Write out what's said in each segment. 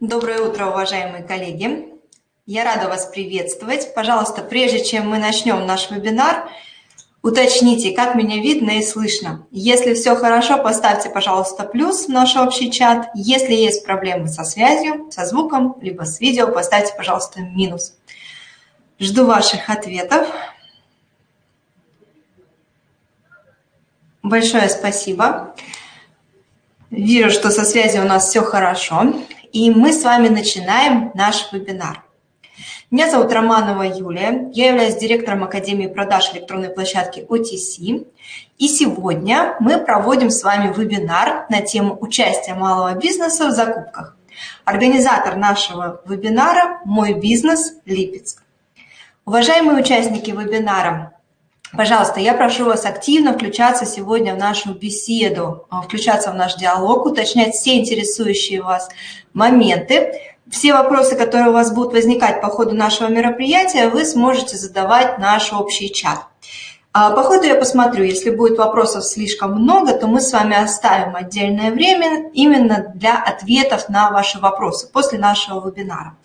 Доброе утро, уважаемые коллеги! Я рада вас приветствовать. Пожалуйста, прежде чем мы начнем наш вебинар, уточните, как меня видно и слышно. Если все хорошо, поставьте, пожалуйста, плюс в наш общий чат. Если есть проблемы со связью, со звуком, либо с видео, поставьте, пожалуйста, минус. Жду ваших ответов. Большое спасибо. Вижу, что со связью у нас все хорошо и мы с вами начинаем наш вебинар. Меня зовут Романова Юлия, я являюсь директором Академии продаж электронной площадки OTC. И сегодня мы проводим с вами вебинар на тему участия малого бизнеса в закупках. Организатор нашего вебинара – «Мой бизнес Липецк». Уважаемые участники вебинара, Пожалуйста, я прошу вас активно включаться сегодня в нашу беседу, а, включаться в наш диалог, уточнять все интересующие вас моменты. Все вопросы, которые у вас будут возникать по ходу нашего мероприятия, вы сможете задавать наш общий чат. А, по ходу я посмотрю, если будет вопросов слишком много, то мы с вами оставим отдельное время именно для ответов на ваши вопросы после нашего вебинара.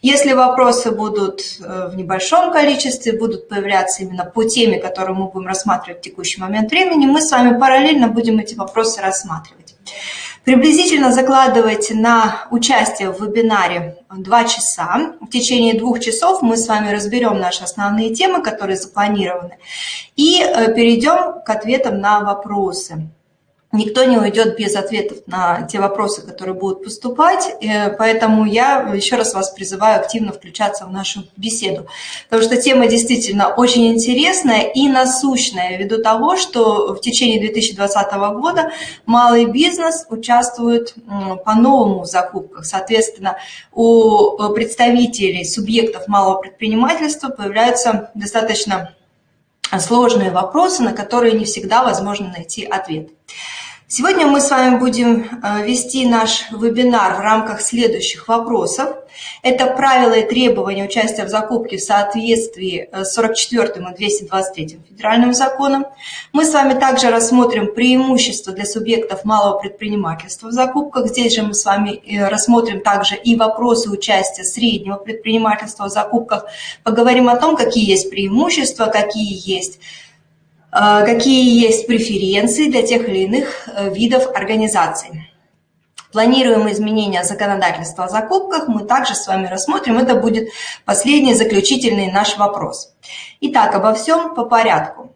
Если вопросы будут э, в небольшом количестве, будут появляться именно по теме, которую мы будем рассматривать в текущий момент времени, мы с вами параллельно будем эти вопросы рассматривать. Приблизительно закладывайте на участие в вебинаре 2 часа. В течение двух часов мы с вами разберем наши основные темы, которые запланированы, и э, перейдем к ответам на вопросы. Никто не уйдет без ответов на те вопросы, которые будут поступать, э, поэтому я еще раз вас призываю активно включаться в нашу беседу, потому что тема действительно очень интересная и насущная, ввиду того, что в течение 2020 года малый бизнес участвует по-новому в закупках. Соответственно, у представителей субъектов малого предпринимательства появляются достаточно сложные вопросы, на которые не всегда возможно найти ответ. Сегодня мы с вами будем э, вести наш вебинар в рамках следующих вопросов. Это правила и требования участия в закупке в соответствии э, с 44 и 223 федеральным законом. Мы с вами также рассмотрим преимущества для субъектов малого предпринимательства в закупках. Здесь же мы с вами э, рассмотрим также и вопросы участия среднего предпринимательства в закупках. Поговорим о том, какие есть преимущества, какие есть какие есть преференции для тех или иных э, видов организаций. Планируемые изменения законодательства о закупках мы также с вами рассмотрим. Это будет последний заключительный наш вопрос. Итак, обо всем по порядку.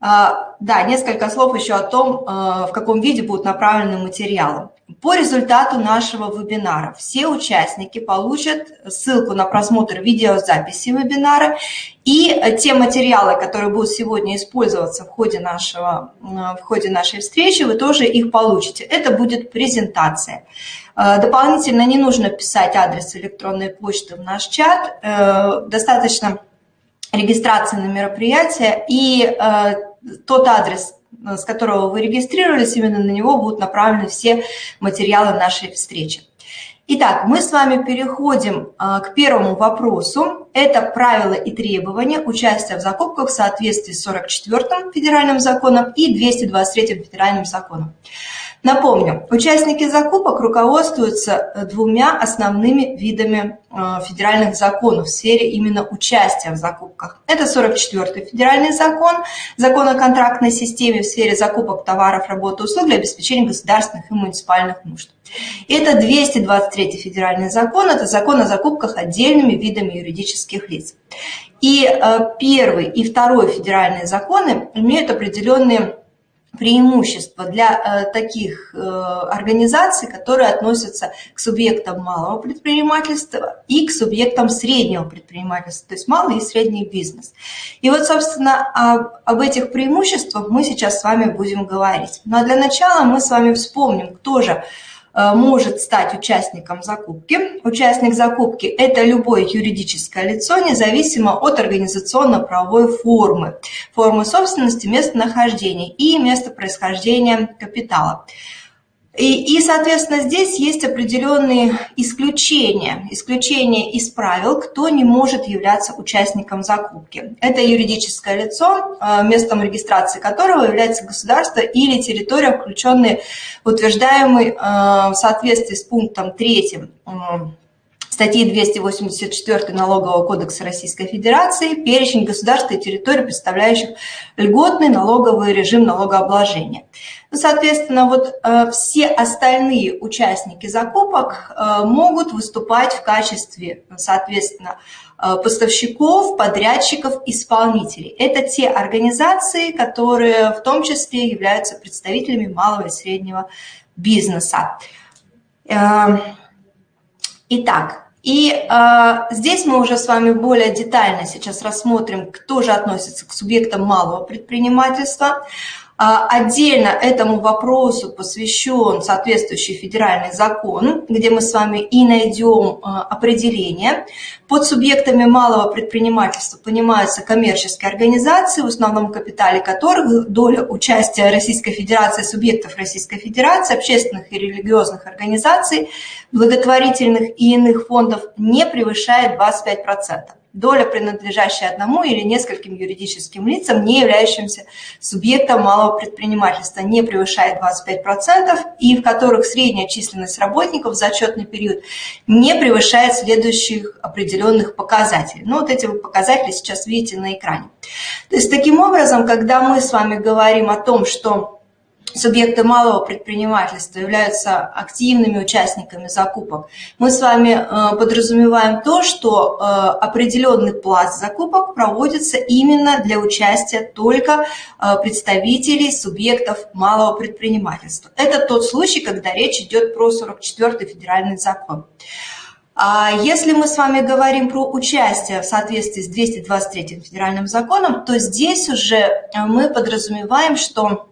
А, да, несколько слов еще о том, э, в каком виде будут направлены материалы. По результату нашего вебинара все участники получат ссылку на просмотр видеозаписи вебинара и те материалы, которые будут сегодня использоваться в ходе, нашего, в ходе нашей встречи, вы тоже их получите. Это будет презентация. Э, дополнительно не нужно писать адрес электронной почты в наш чат, э, достаточно регистрации на мероприятие и э, тот адрес, Э, с которого вы регистрировались, именно на него будут направлены все материалы нашей встречи. Итак, мы с вами переходим э, к первому вопросу. Это правила и требования участия в закупках в соответствии с 44-м федеральным законом и 223-м федеральным законом. Напомню, участники закупок руководствуются э, двумя основными видами э, федеральных законов в сфере именно участия в закупках. Это 44-й федеральный закон, закон о контрактной системе в сфере закупок товаров, работы, услуг для обеспечения государственных и муниципальных нужд. И это 223-й федеральный закон, это закон о закупках отдельными видами юридических лиц. И э, первый и второй федеральные законы имеют определенные преимущество для э, таких э, организаций, которые относятся к субъектам малого предпринимательства и к субъектам среднего предпринимательства, то есть малый и средний бизнес. И вот, собственно, об, об этих преимуществах мы сейчас с вами будем говорить. Но для начала мы с вами вспомним, кто же может стать участником закупки. Участник закупки – это любое юридическое лицо, независимо от организационно-правовой формы, формы собственности, местонахождения и места происхождения капитала. И, и, соответственно, здесь есть определенные исключения, исключения из правил, кто не может являться участником закупки. Это юридическое лицо, э, местом регистрации которого является государство или территория, включенные в утверждаемый э, в соответствии с пунктом 3 статьи 284 Налогового кодекса Российской Федерации перечень государств и территорий, представляющих льготный налоговый режим налогообложения. Ну, соответственно, вот э, все остальные участники закупок э, могут выступать в качестве, соответственно, э, поставщиков, подрядчиков, исполнителей. Это те организации, которые в том числе являются представителями малого и среднего бизнеса. Итак, и э, здесь мы уже с вами более детально сейчас рассмотрим, кто же относится к субъектам малого предпринимательства. А, отдельно этому вопросу посвящен соответствующий федеральный закон, где мы с вами и найдем а, определение. Под субъектами малого предпринимательства понимаются коммерческие организации, в основном капитале которых доля участия Российской Федерации, субъектов Российской Федерации, общественных и религиозных организаций, благотворительных и иных фондов не превышает 25% доля, принадлежащая одному или нескольким юридическим лицам, не являющимся субъектом малого предпринимательства, не превышает 25%, и в которых средняя численность работников за отчетный период не превышает следующих определенных показателей. Ну, вот эти вы показатели сейчас видите на экране. То есть, таким образом, когда мы с вами говорим о том, что субъекты малого предпринимательства являются активными участниками закупок, мы с вами э, подразумеваем то, что э, определенный пласт закупок проводится именно для участия только э, представителей субъектов малого предпринимательства. Это тот случай, когда речь идет про 44-й федеральный закон. А если мы с вами говорим про участие в соответствии с 223 федеральным законом, то здесь уже мы подразумеваем, что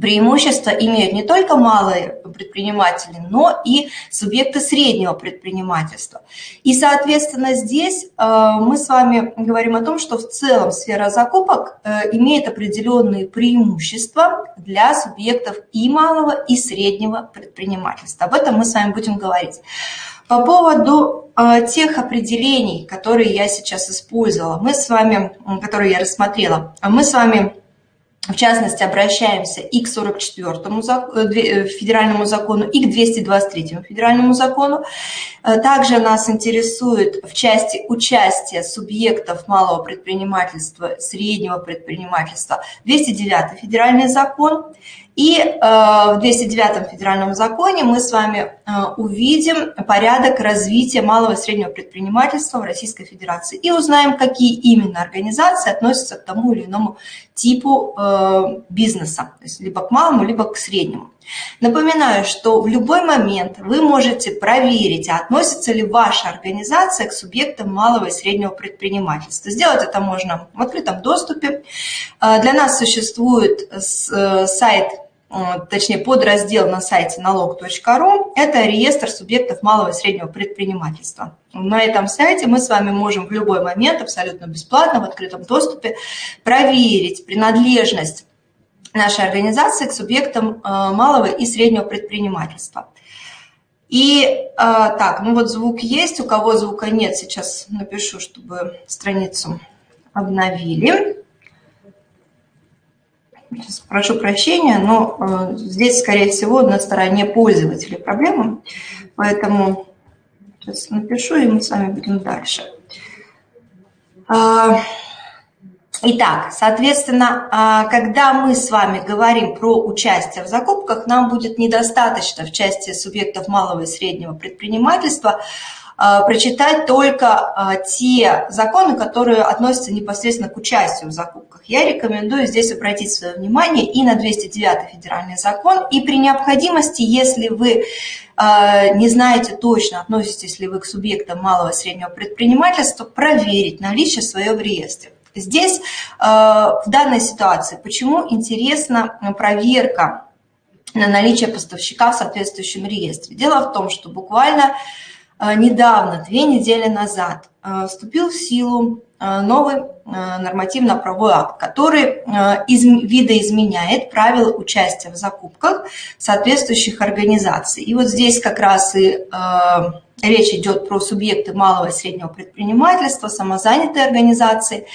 преимущество имеют не только малые предприниматели, но и субъекты среднего предпринимательства. И, соответственно, здесь э, мы с вами говорим о том, что в целом сфера закупок э, имеет определенные преимущества для субъектов и малого, и среднего предпринимательства. Об этом мы с вами будем говорить. По поводу э, тех определений, которые я сейчас использовала, мы с вами, которые я рассмотрела, мы с вами в частности, обращаемся и к 44 э, э, федеральному закону, и к 223 федеральному закону. Э, также нас интересует в части участия субъектов малого предпринимательства, среднего предпринимательства 209 федеральный закон. И в 209 федеральном законе мы с вами увидим порядок развития малого и среднего предпринимательства в Российской Федерации и узнаем, какие именно организации относятся к тому или иному типу э, бизнеса, то есть либо к малому, либо к среднему. Напоминаю, что в любой момент вы можете проверить, а относится ли ваша организация к субъектам малого и среднего предпринимательства. Сделать это можно в открытом доступе. Э, для нас существует э, сайт точнее подраздел на сайте налог.ру, это реестр субъектов малого и среднего предпринимательства. На этом сайте мы с вами можем в любой момент абсолютно бесплатно в открытом доступе проверить принадлежность нашей организации к субъектам э, малого и среднего предпринимательства. И э, так, ну вот звук есть, у кого звука нет, сейчас напишу, чтобы страницу обновили. Прошу прощения, но э, здесь, скорее всего, на стороне пользователей проблема, поэтому сейчас напишу, и мы с вами будем дальше. Итак, соответственно, а, когда мы с вами говорим про участие в закупках, нам будет недостаточно в части субъектов малого и среднего предпринимательства а, прочитать только а, те законы, которые относятся непосредственно к участию в закупках. Я рекомендую здесь обратить свое внимание и на 209 федеральный закон, и при необходимости, если вы не знаете точно, относитесь ли вы к субъектам малого и среднего предпринимательства, проверить наличие своего в реестре. Здесь в данной ситуации, почему интересна проверка на наличие поставщика в соответствующем реестре? Дело в том, что буквально а, недавно, две недели назад, вступил в силу новый нормативно-правовой акт, который видоизменяет правила участия в закупках соответствующих организаций. И вот здесь как раз и речь идет про субъекты малого и среднего предпринимательства, самозанятые организации.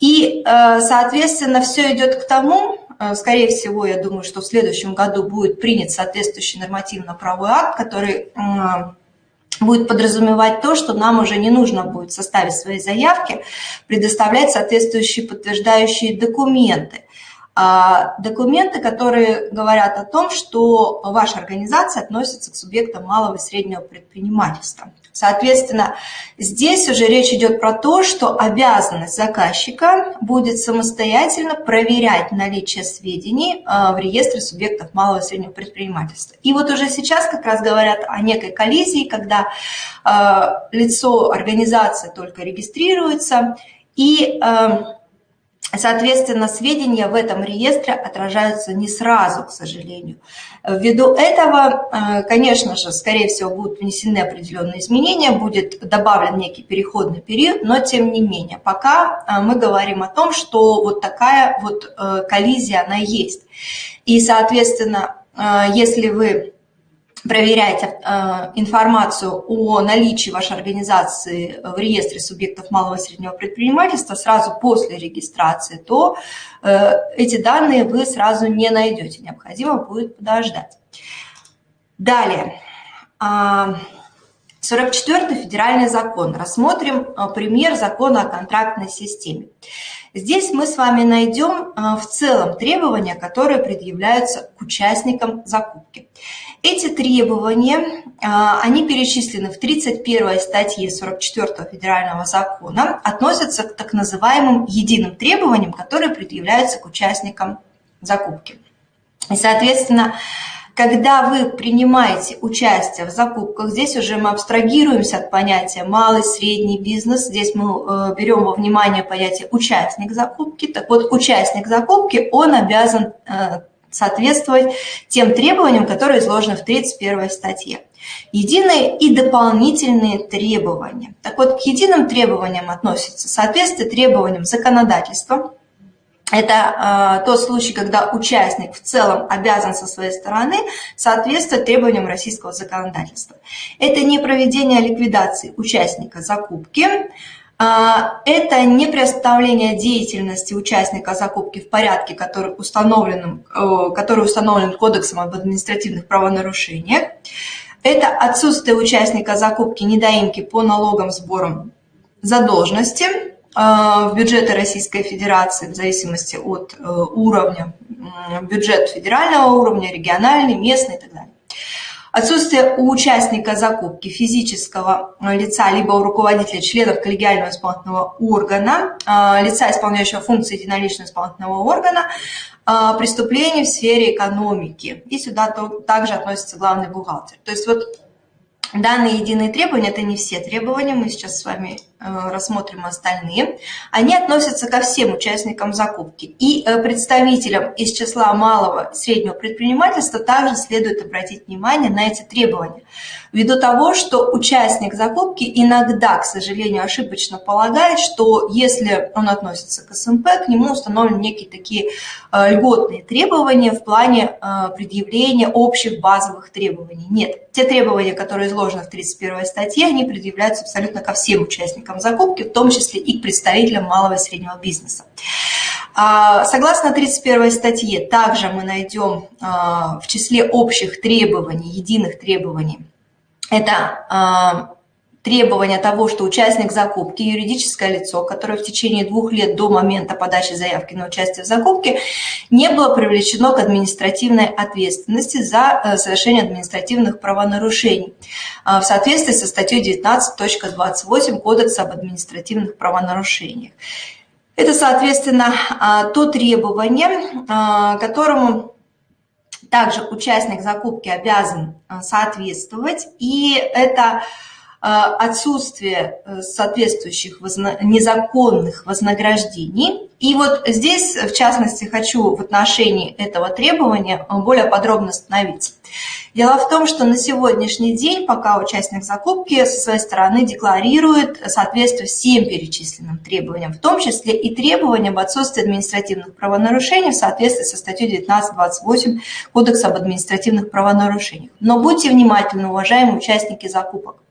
И, соответственно, все идет к тому, Э, скорее всего, я думаю, что в следующем году будет принят соответствующий нормативно-правовой акт, который будет подразумевать то, что нам уже не нужно будет в составе своей заявки предоставлять соответствующие подтверждающие документы. А, документы, которые говорят о том, что ваша организация относится к субъектам малого и среднего предпринимательства. Соответственно, здесь уже речь идет про то, что обязанность заказчика будет самостоятельно проверять наличие сведений а, в реестре субъектов малого и среднего предпринимательства. И вот уже сейчас как раз говорят о некой коллизии, когда а, лицо организации только регистрируется, и Соответственно, сведения в этом реестре отражаются не сразу, к сожалению. Ввиду этого, э, конечно же, скорее всего, будут внесены определенные изменения, будет добавлен некий переходный период, но тем не менее, пока э, мы говорим о том, что вот такая вот э, коллизия, она есть. И, соответственно, если вы проверять э, информацию о наличии вашей организации в реестре субъектов малого и среднего предпринимательства сразу после регистрации, то э, эти данные вы сразу не найдете, необходимо будет подождать. Далее. 44-й а, федеральный закон. Рассмотрим э, пример закона о контрактной системе. Здесь мы с вами найдем в целом требования, которые предъявляются к участникам закупки. Эти требования, а, они перечислены в 31 статье 44 федерального закона, относятся к так называемым единым требованиям, которые предъявляются к участникам закупки. И, соответственно, когда вы принимаете участие в закупках, здесь уже мы абстрагируемся от понятия малый, средний бизнес, здесь мы э, берем во внимание понятие участник закупки. Так вот, участник закупки, он обязан э, соответствовать тем требованиям, которые изложены в 31 статье. Единые и дополнительные требования. Так вот, к единым требованиям относятся соответствие требованиям законодательства. Это э, тот случай, когда участник в целом обязан со своей стороны соответствовать требованиям российского законодательства. Это не проведение ликвидации участника закупки, это не представление деятельности участника закупки в порядке, который установлен, который установлен Кодексом об административных правонарушениях. Это отсутствие участника закупки недоимки по налогам, сборам задолженности э, в бюджеты Российской Федерации в зависимости от э, уровня, бюджет федерального уровня, региональный, местный и так далее. Отсутствие у участника закупки физического э, лица, либо у руководителя членов коллегиального исполнительного органа, э, лица, исполняющего функции единоличного исполнительного органа, э, преступлений в сфере экономики. И сюда также относится главный бухгалтер. То есть вот Данные единые требования – это не все требования, мы сейчас с вами рассмотрим остальные. Они относятся ко всем участникам закупки. И э, представителям из числа малого и среднего предпринимательства также следует обратить внимание на эти требования. Ввиду того, что участник закупки иногда, к сожалению, ошибочно полагает, что если он относится к СМП, к нему установлены некие такие э, льготные требования в плане предъявления общих базовых требований. Нет, те требования, которые изложены в 31 статье, они предъявляются абсолютно ко всем участникам закупки, в том числе и к представителям малого и среднего бизнеса. А, согласно 31 статье, также мы найдем а, в числе общих требований, единых требований, это а, требования того, что участник закупки, юридическое лицо, которое в течение двух лет до момента подачи заявки на участие в закупке не было привлечено к административной ответственности за э, совершение административных правонарушений э, в соответствии со статьей 19.28 Кодекса об административных правонарушениях. Это, соответственно, э, то требование, которому также участник закупки обязан соответствовать, и это отсутствие э, соответствующих незаконных вознаграждений. И вот здесь, в частности, хочу в отношении этого требования более подробно остановиться. Дело в том, что на сегодняшний день, пока участник закупки со своей стороны декларирует соответствие всем перечисленным требованиям, в том числе и требованиям об отсутствии административных правонарушений в соответствии со статьей 19.28 Кодекса об административных правонарушениях. Но будьте внимательны, уважаемые участники закупок.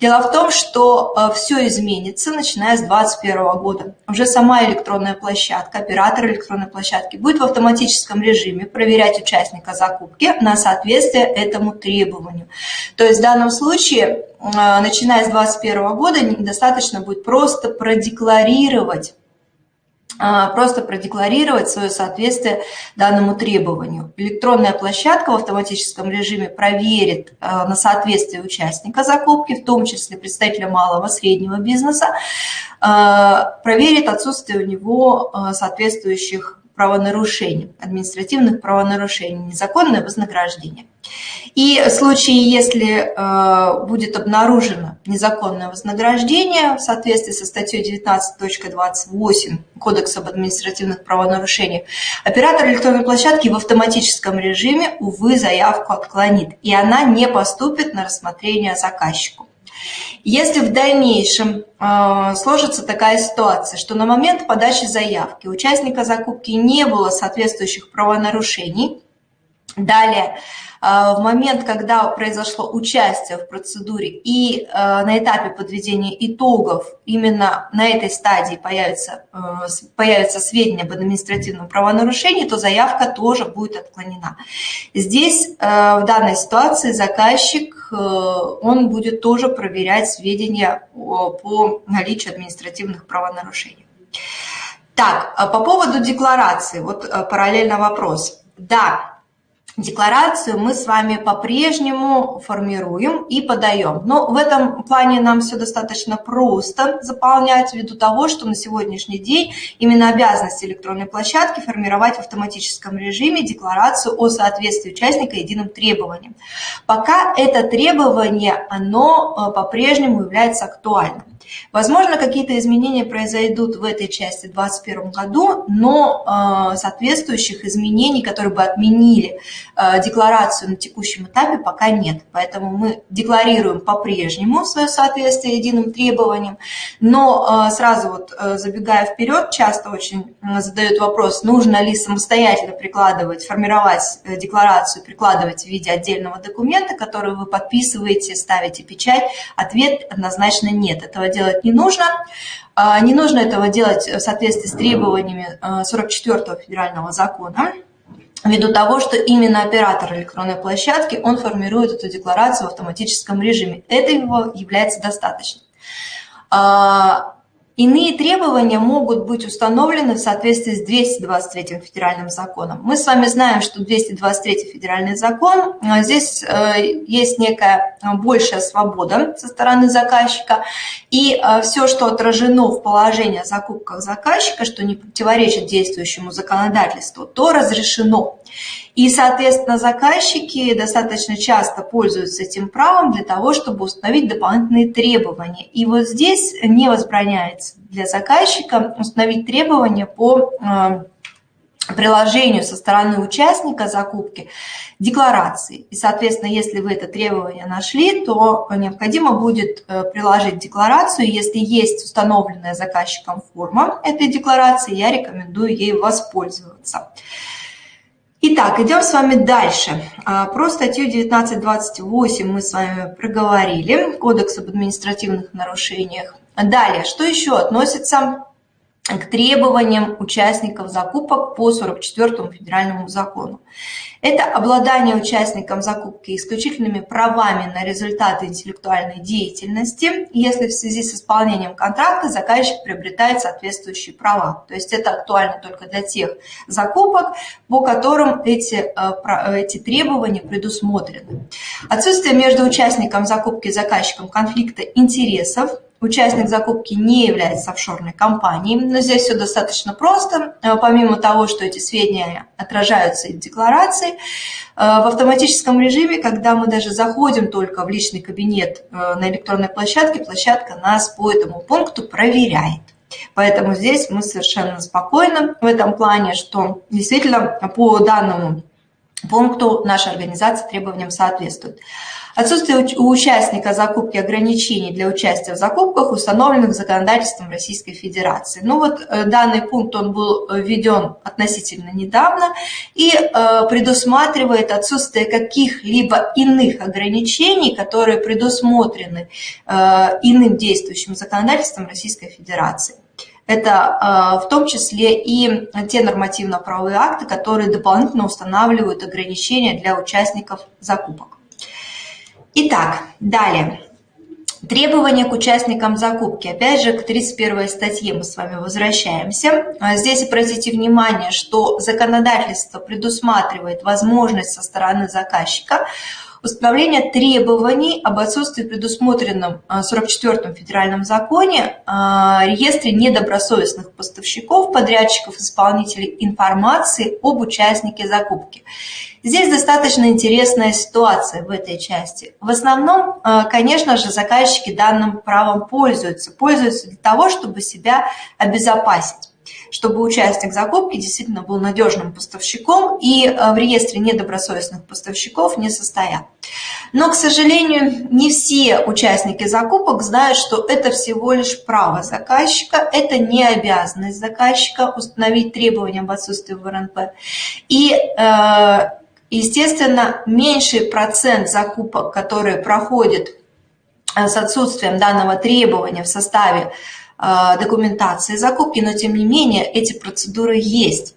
Дело в том, что э, все изменится, начиная с 2021 года. Уже сама электронная площадка, оператор электронной площадки будет в автоматическом режиме проверять участника закупки на соответствие этому требованию. То есть в данном случае, э, начиная с 2021 года, достаточно будет просто продекларировать а, просто продекларировать свое соответствие данному требованию. Электронная площадка в автоматическом режиме проверит а, на соответствие участника закупки, в том числе представителя малого и среднего бизнеса, а, проверит отсутствие у него соответствующих правонарушений, административных правонарушений, незаконное вознаграждение. И в случае, если э, будет обнаружено незаконное вознаграждение в соответствии со статьей 19.28 Кодекса об административных правонарушениях, оператор электронной площадки в автоматическом режиме, увы, заявку отклонит, и она не поступит на рассмотрение заказчику. Если в дальнейшем э, сложится такая ситуация, что на момент подачи заявки участника закупки не было соответствующих правонарушений, далее а, в момент, когда произошло участие в процедуре и а, на этапе подведения итогов, именно на этой стадии появятся, а, появятся сведения об административном правонарушении, то заявка тоже будет отклонена. Здесь в данной ситуации заказчик, он будет тоже проверять сведения по наличию административных правонарушений. Так, по поводу декларации, вот параллельно вопрос. Да, Декларацию мы с вами по-прежнему формируем и подаем. Но в этом плане нам все достаточно просто заполнять, ввиду того, что на сегодняшний день именно обязанность электронной площадки формировать в автоматическом режиме декларацию о соответствии участника единым требованиям. Пока это требование, оно э, по-прежнему является актуальным. Возможно, какие-то изменения произойдут в этой части в 2021 году, но э, соответствующих изменений, которые бы отменили э, декларацию на текущем этапе, пока нет. Поэтому мы декларируем по-прежнему свое соответствие единым требованиям, но э, сразу вот забегая вперед, часто очень задают вопрос, нужно ли самостоятельно прикладывать, формировать декларацию, прикладывать в виде отдельного документа, который вы подписываете, ставите печать. Ответ однозначно нет. Этого делать не нужно. А, не нужно этого делать в соответствии с требованиями 44-го а, федерального закона, ввиду того, что именно оператор электронной площадки, он формирует эту декларацию в автоматическом режиме. Этого является достаточно. Иные требования могут быть установлены в соответствии с 223 федеральным законом. Мы с вами знаем, что 223 федеральный закон, а, здесь э, есть некая большая свобода со стороны заказчика, и э, все, что отражено в положении о закупках заказчика, что не противоречит действующему законодательству, то разрешено. И, соответственно, заказчики достаточно часто пользуются этим правом для того, чтобы установить дополнительные требования. И вот здесь не возбраняется для заказчика установить требования по э, приложению со стороны участника закупки декларации. И, соответственно, если вы это требование нашли, то необходимо будет э, приложить декларацию. Если есть установленная заказчиком форма этой декларации, я рекомендую ей воспользоваться. Итак, идем с вами дальше. А, про статью 1928 мы с вами проговорили, Кодекс об административных нарушениях. Далее, что еще относится к требованиям участников закупок по 44 федеральному закону. Это обладание участником закупки исключительными правами на результаты интеллектуальной деятельности, если в связи с исполнением контракта заказчик приобретает соответствующие права. То есть это актуально только для тех закупок, по которым эти, э, эти требования предусмотрены. Отсутствие между участником закупки и заказчиком конфликта интересов – участник закупки не является офшорной компанией. Но здесь все достаточно просто. Э, помимо того, что эти сведения отражаются в декларации, э, в автоматическом режиме, когда мы даже заходим только в личный кабинет э, на электронной площадке, площадка нас по этому пункту проверяет. Поэтому здесь мы совершенно спокойны в этом плане, что действительно по данному пункту наша организация требованиям соответствует. Отсутствие у участника закупки ограничений для участия в закупках, установленных законодательством Российской Федерации. Ну вот э, данный пункт он был э, введен относительно недавно и э, предусматривает отсутствие каких-либо иных ограничений, которые предусмотрены иным действующим законодательством Российской Федерации. Это в том числе и те нормативно-правовые акты, которые дополнительно устанавливают ограничения для участников закупок. Итак, далее. Требования к участникам закупки. Опять же, к 31 статье мы с вами возвращаемся. А здесь обратите внимание, что законодательство предусматривает возможность со стороны заказчика установления требований об отсутствии предусмотренном 44-м федеральном законе а, реестре недобросовестных поставщиков, подрядчиков, исполнителей информации об участнике закупки. Здесь достаточно интересная ситуация в этой части. В основном, а, конечно же, заказчики данным правом пользуются. Пользуются для того, чтобы себя обезопасить чтобы участник закупки действительно был надежным поставщиком и э, в реестре недобросовестных поставщиков не состоял. Но, к сожалению, не все участники закупок знают, что это всего лишь право заказчика, это не обязанность заказчика установить требования об отсутствии ВРНП. И, э, естественно, меньший процент закупок, которые проходят э, с отсутствием данного требования в составе документации закупки, но тем не менее эти процедуры есть.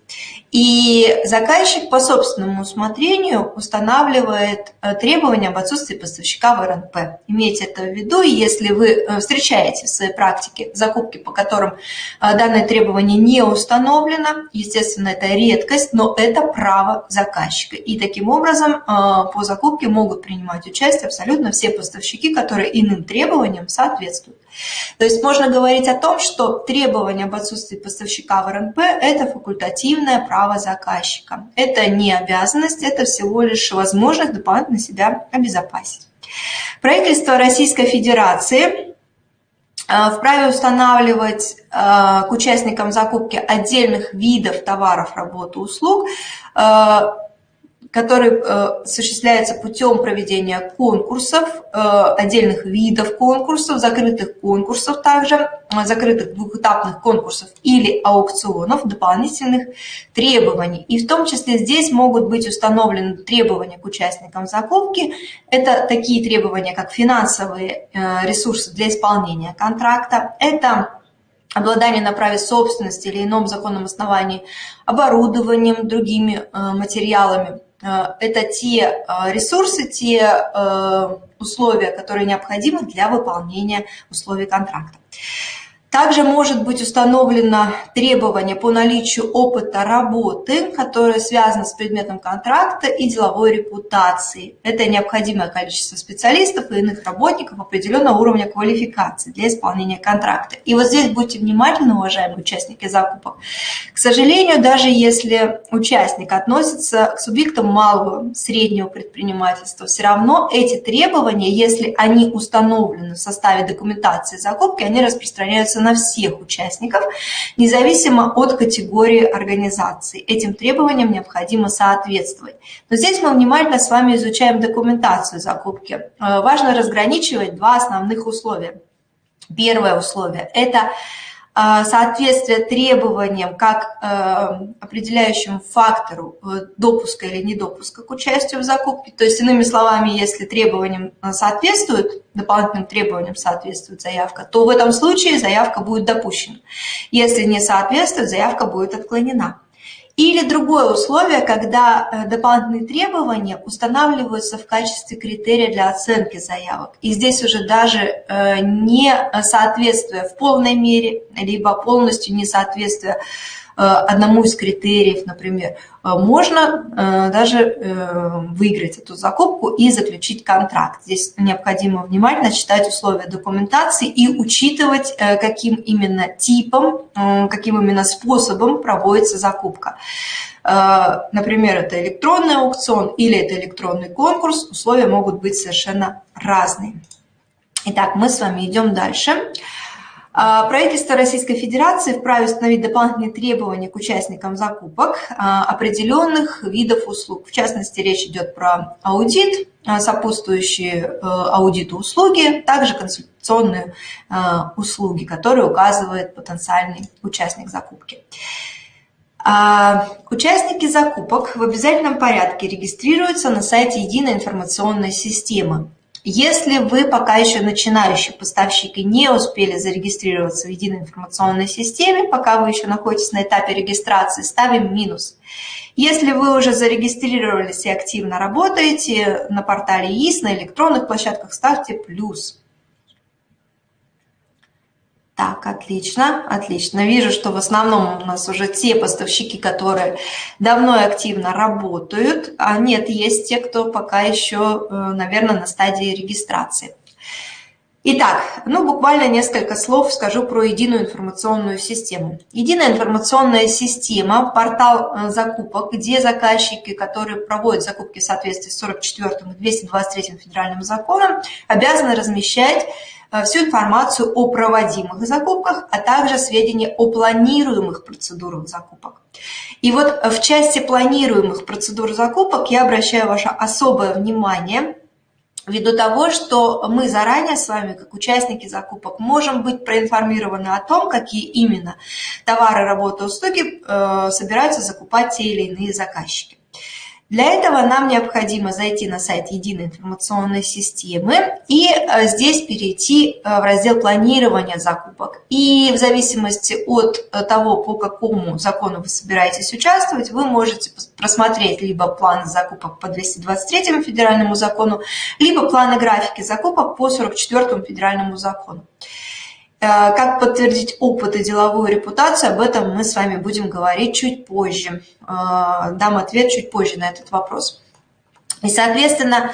И заказчик по собственному усмотрению устанавливает э, требования об отсутствии поставщика в РНП. Имейте это в виду, и если вы э, встречаете в своей практике закупки, по которым э, данное требование не установлено, естественно, это редкость, но это право заказчика. И таким образом по закупке могут принимать участие абсолютно все поставщики, которые иным требованиям соответствуют. То есть можно говорить о том, что требование об отсутствии поставщика в РНП – это факультативное право права заказчика. Это не обязанность, это всего лишь возможность дополнительно себя обезопасить. Правительство Российской Федерации э, вправе устанавливать э, к участникам закупки отдельных видов товаров, работы, услуг э, который э, осуществляется путем проведения конкурсов, э, отдельных видов конкурсов, закрытых конкурсов также, э, закрытых двухэтапных конкурсов или аукционов, дополнительных требований. И в том числе здесь могут быть установлены требования к участникам закупки. Это такие требования, как финансовые ресурсы для исполнения контракта, это обладание на праве собственности или ином законном основании оборудованием, другими материалами, это те э, ресурсы, те э, условия, которые необходимы для выполнения условий контракта. Также может быть установлено требование по наличию опыта работы, которое связано с предметом контракта и деловой репутацией. Это необходимое количество специалистов и иных работников определенного уровня квалификации для исполнения контракта. И вот здесь будьте внимательны, уважаемые участники закупок. К сожалению, даже если участник относится к субъектам малого, среднего предпринимательства, все равно эти требования, если они установлены в составе документации закупки, они распространяются на всех участников, независимо от категории организации. Этим требованиям необходимо соответствовать. Но здесь мы внимательно с вами изучаем документацию закупки. Э, важно разграничивать два основных условия. Первое условие – это соответствие требованиям как э, определяющему фактору э, допуска или недопуска к участию в закупке. То есть, иными словами, если требованиям э, соответствует, дополнительным требованиям соответствует заявка, то в этом случае заявка будет допущена. Если не соответствует, заявка будет отклонена. Или другое условие, когда э, дополнительные требования устанавливаются в качестве критерия для оценки заявок. И здесь уже даже э, не соответствие в полной мере, либо полностью несоответствие Э, одному из критериев, например, э, можно э, даже выиграть эту закупку и заключить контракт. Здесь необходимо внимательно читать условия документации и учитывать, каким именно типом, каким именно способом проводится закупка. Например, это электронный аукцион или это электронный конкурс, условия могут быть совершенно разные. Итак, мы с вами идем дальше. Дальше. А, правительство Российской Федерации вправе установить дополнительные требования к участникам закупок а, определенных видов услуг. В частности, речь идет про аудит, а, сопутствующие э, аудиту услуги, также консультационные услуги, которые указывает потенциальный участник закупки. Участники закупок в обязательном порядке регистрируются на сайте Единой информационной системы если вы пока еще начинающий поставщик и не успели зарегистрироваться в единой информационной системе, пока вы еще находитесь на этапе регистрации, ставим минус. Если вы уже зарегистрировались и активно работаете на портале ИС, на электронных площадках, ставьте плюс. Так, отлично, отлично. Вижу, что в основном у нас уже те поставщики, которые давно и активно работают. А нет, есть те, кто пока еще, э, наверное, на стадии регистрации. Итак, ну буквально несколько слов скажу про единую информационную систему. Единая информационная система – портал э, закупок, где заказчики, которые проводят закупки в соответствии с 44 и 223 федеральным законом, обязаны размещать всю информацию о проводимых закупках, а также сведения о планируемых процедурах закупок. И вот в части планируемых процедур закупок я обращаю ваше особое внимание ввиду того, что мы заранее с вами, как участники закупок, можем быть проинформированы о том, какие именно товары, работы, услуги э, собираются закупать те или иные заказчики. Для этого нам необходимо зайти на сайт единой информационной системы и э, здесь перейти э, в раздел планирования закупок. И в зависимости от э, того, по какому закону вы собираетесь участвовать, вы можете просмотреть либо план закупок по 223 федеральному закону, либо планы графики закупок по 44 федеральному закону. Э, как подтвердить опыт и деловую репутацию, об этом мы с вами будем говорить чуть позже. Э, дам ответ чуть позже на этот вопрос. И, соответственно,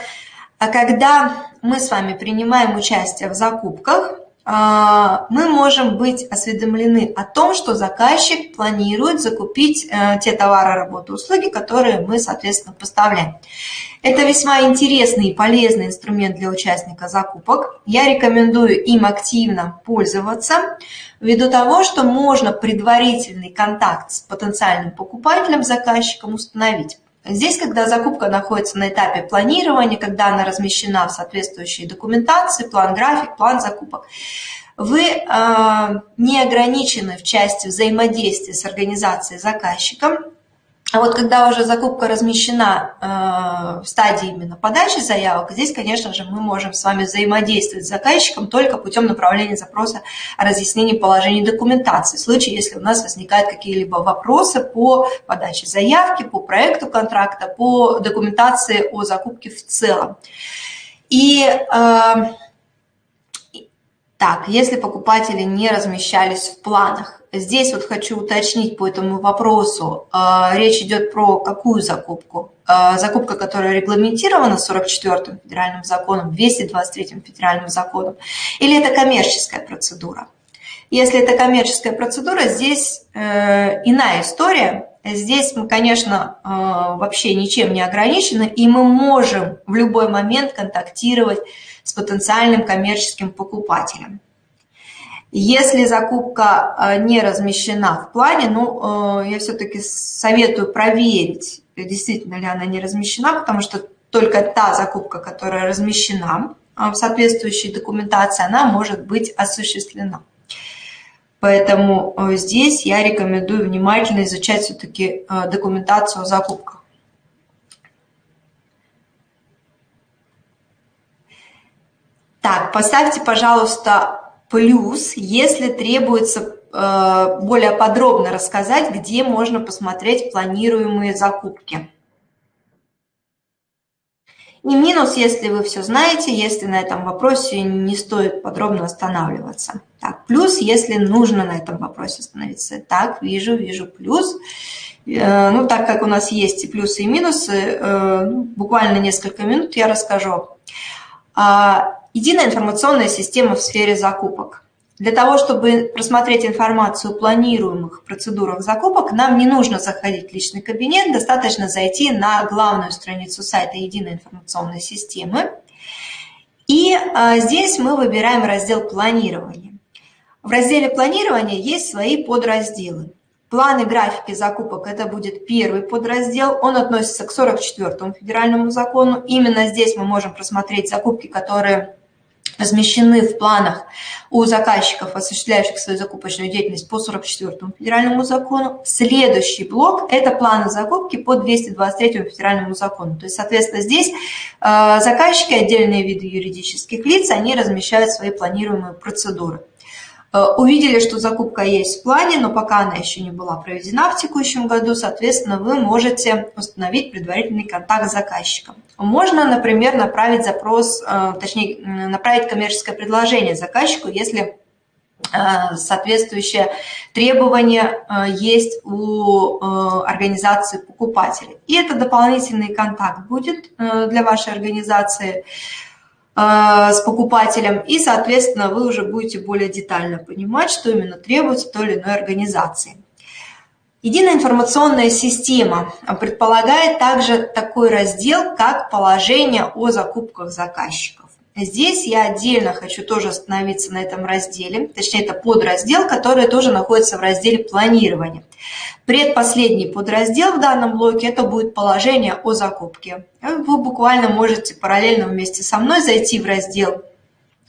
когда мы с вами принимаем участие в закупках, а, мы можем быть осведомлены о том, что заказчик планирует закупить э, те товары, работы, услуги, которые мы, соответственно, поставляем. Это весьма интересный и полезный инструмент для участника закупок. Я рекомендую им активно пользоваться, ввиду того, что можно предварительный контакт с потенциальным покупателем, заказчиком установить. Здесь, когда закупка находится на этапе планирования, когда она размещена в соответствующей документации, план график, план закупок, вы э, не ограничены в части взаимодействия с организацией заказчиком, а вот когда уже закупка размещена э, в стадии именно подачи заявок, здесь, конечно же, мы можем с вами взаимодействовать с заказчиком только путем направления запроса о разъяснении положений документации. В случае, если у нас возникают какие-либо вопросы по подаче заявки, по проекту контракта, по документации о закупке в целом. И э, так, если покупатели не размещались в планах, здесь вот хочу уточнить по этому вопросу. А, речь идет про какую закупку? А, закупка, которая регламентирована 44-м федеральным законом, 223-м федеральным законом, или это коммерческая процедура? Если это коммерческая процедура, здесь э, иная история. Здесь мы, конечно, э, вообще ничем не ограничены, и мы можем в любой момент контактировать с потенциальным коммерческим покупателем. Если закупка э, не размещена в плане, ну, э, я все-таки советую проверить, действительно ли она не размещена, потому что только та закупка, которая размещена э, в соответствующей документации, она может быть осуществлена. Поэтому здесь я рекомендую внимательно изучать все-таки документацию о закупках. Так, поставьте, пожалуйста, плюс, если требуется э, более подробно рассказать, где можно посмотреть планируемые закупки. И минус, если вы все знаете, если на этом вопросе не стоит подробно останавливаться. Так, плюс, если нужно на этом вопросе остановиться. Так, вижу, вижу плюс. Э, ну, так как у нас есть и плюсы, и минусы, э, ну, буквально несколько минут я расскажу. Единая информационная система в сфере закупок. Для того, чтобы просмотреть информацию о планируемых процедурах закупок, нам не нужно заходить в личный кабинет, достаточно зайти на главную страницу сайта Единой информационной системы. И а, здесь мы выбираем раздел планирования. В разделе планирования есть свои подразделы. Планы графики закупок – это будет первый подраздел, он относится к 44-му федеральному закону. Именно здесь мы можем просмотреть закупки, которые размещены в планах у заказчиков, осуществляющих свою закупочную деятельность по 44-му федеральному закону. Следующий блок – это планы закупки по 223-му федеральному закону. То есть, соответственно, здесь э, заказчики, отдельные виды юридических лиц, они размещают свои планируемые процедуры. Э, увидели, что закупка есть в плане, но пока она еще не была проведена в текущем году, соответственно, вы можете установить предварительный контакт с заказчиком. Можно, например, направить запрос, э, точнее, направить коммерческое предложение заказчику, если э, соответствующее требование есть у организации покупателей. И это дополнительный контакт будет для вашей организации. А, с покупателем, и, соответственно, вы уже будете более детально понимать, что именно требуется той или иной организации. Единая информационная система предполагает также такой раздел, как положение о закупках заказчиков. Здесь я отдельно хочу тоже остановиться на этом разделе, точнее это подраздел, который тоже находится в разделе планирования. Предпоследний подраздел в данном блоке – это будет положение о закупке. Вы буквально можете параллельно вместе со мной зайти в раздел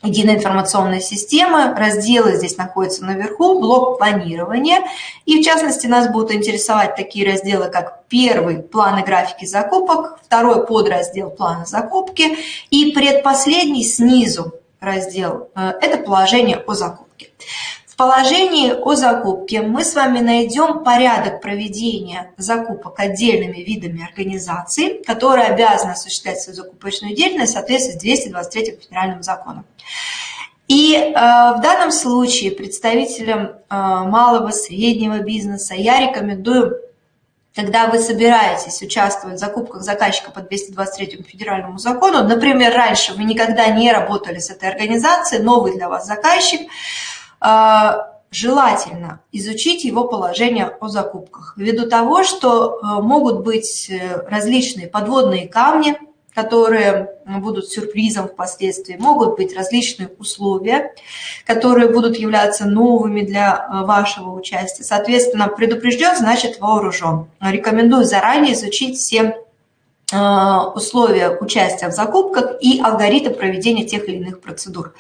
Единая информационная система, разделы здесь находятся наверху, блок планирования. И в частности нас будут интересовать такие разделы, как первый – планы графики закупок, второй подраздел – планы закупки и предпоследний снизу раздел. Э, – это положение о закупке положении о закупке мы с вами найдем порядок проведения закупок отдельными видами организаций, которые обязаны осуществлять свою закупочную деятельность в соответствии с 223 федеральным законом. И э, в данном случае представителям э, малого, среднего бизнеса я рекомендую когда вы собираетесь участвовать в закупках заказчика по 223 федеральному закону, например, раньше вы никогда не работали с этой организацией, новый для вас заказчик, желательно изучить его положение о закупках, ввиду того, что э, могут быть э, различные подводные камни, которые будут сюрпризом впоследствии, могут быть различные условия, которые будут являться новыми для э, вашего участия. Соответственно, предупрежден, значит вооружен. Рекомендую заранее изучить все условия участия в закупках и алгоритм проведения тех или иных процедур.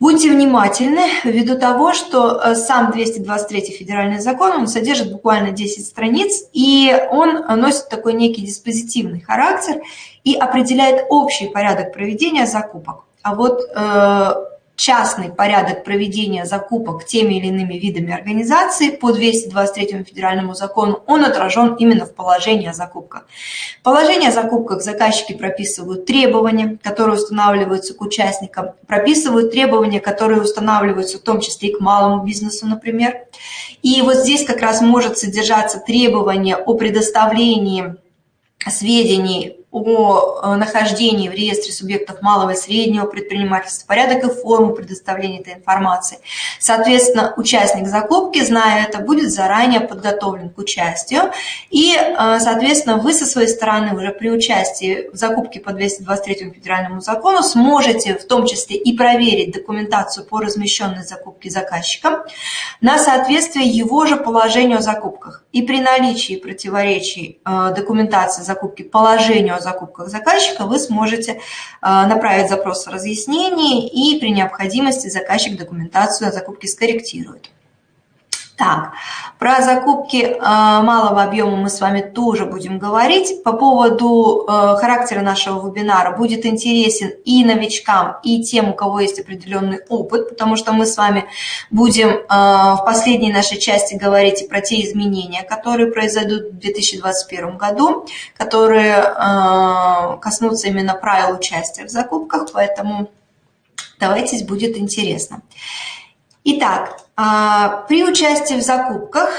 Будьте внимательны ввиду того, что э, сам 223 федеральный закон, он содержит буквально 10 страниц, и он носит такой некий диспозитивный характер и определяет общий порядок проведения закупок. А вот э, частный порядок проведения закупок теми или иными видами организации по 223 федеральному закону, он отражен именно в положении о закупках. Положение о закупках заказчики прописывают требования, которые устанавливаются к участникам, прописывают требования, которые устанавливаются в том числе и к малому бизнесу, например. И вот здесь как раз может содержаться требование о предоставлении сведений о э, нахождении в реестре субъектов малого и среднего предпринимательства, порядок и форму предоставления этой информации. Соответственно, участник закупки, зная это, будет заранее подготовлен к участию. И, э, соответственно, вы со своей стороны уже при участии в закупке по 223 федеральному закону сможете в том числе и проверить документацию по размещенной закупке заказчиком на соответствие его же положению о закупках. И при наличии противоречий э, документации закупки положению о закупках заказчика вы сможете э, направить запрос о разъяснении и при необходимости заказчик документацию о закупке скорректирует. Так, про закупки э, малого объема мы с вами тоже будем говорить. По поводу э, характера нашего вебинара будет интересен и новичкам, и тем, у кого есть определенный опыт, потому что мы с вами будем э, в последней нашей части говорить про те изменения, которые произойдут в 2021 году, которые коснутся именно правил участия в закупках, поэтому давайте будет интересно. Итак, а, при участии в закупках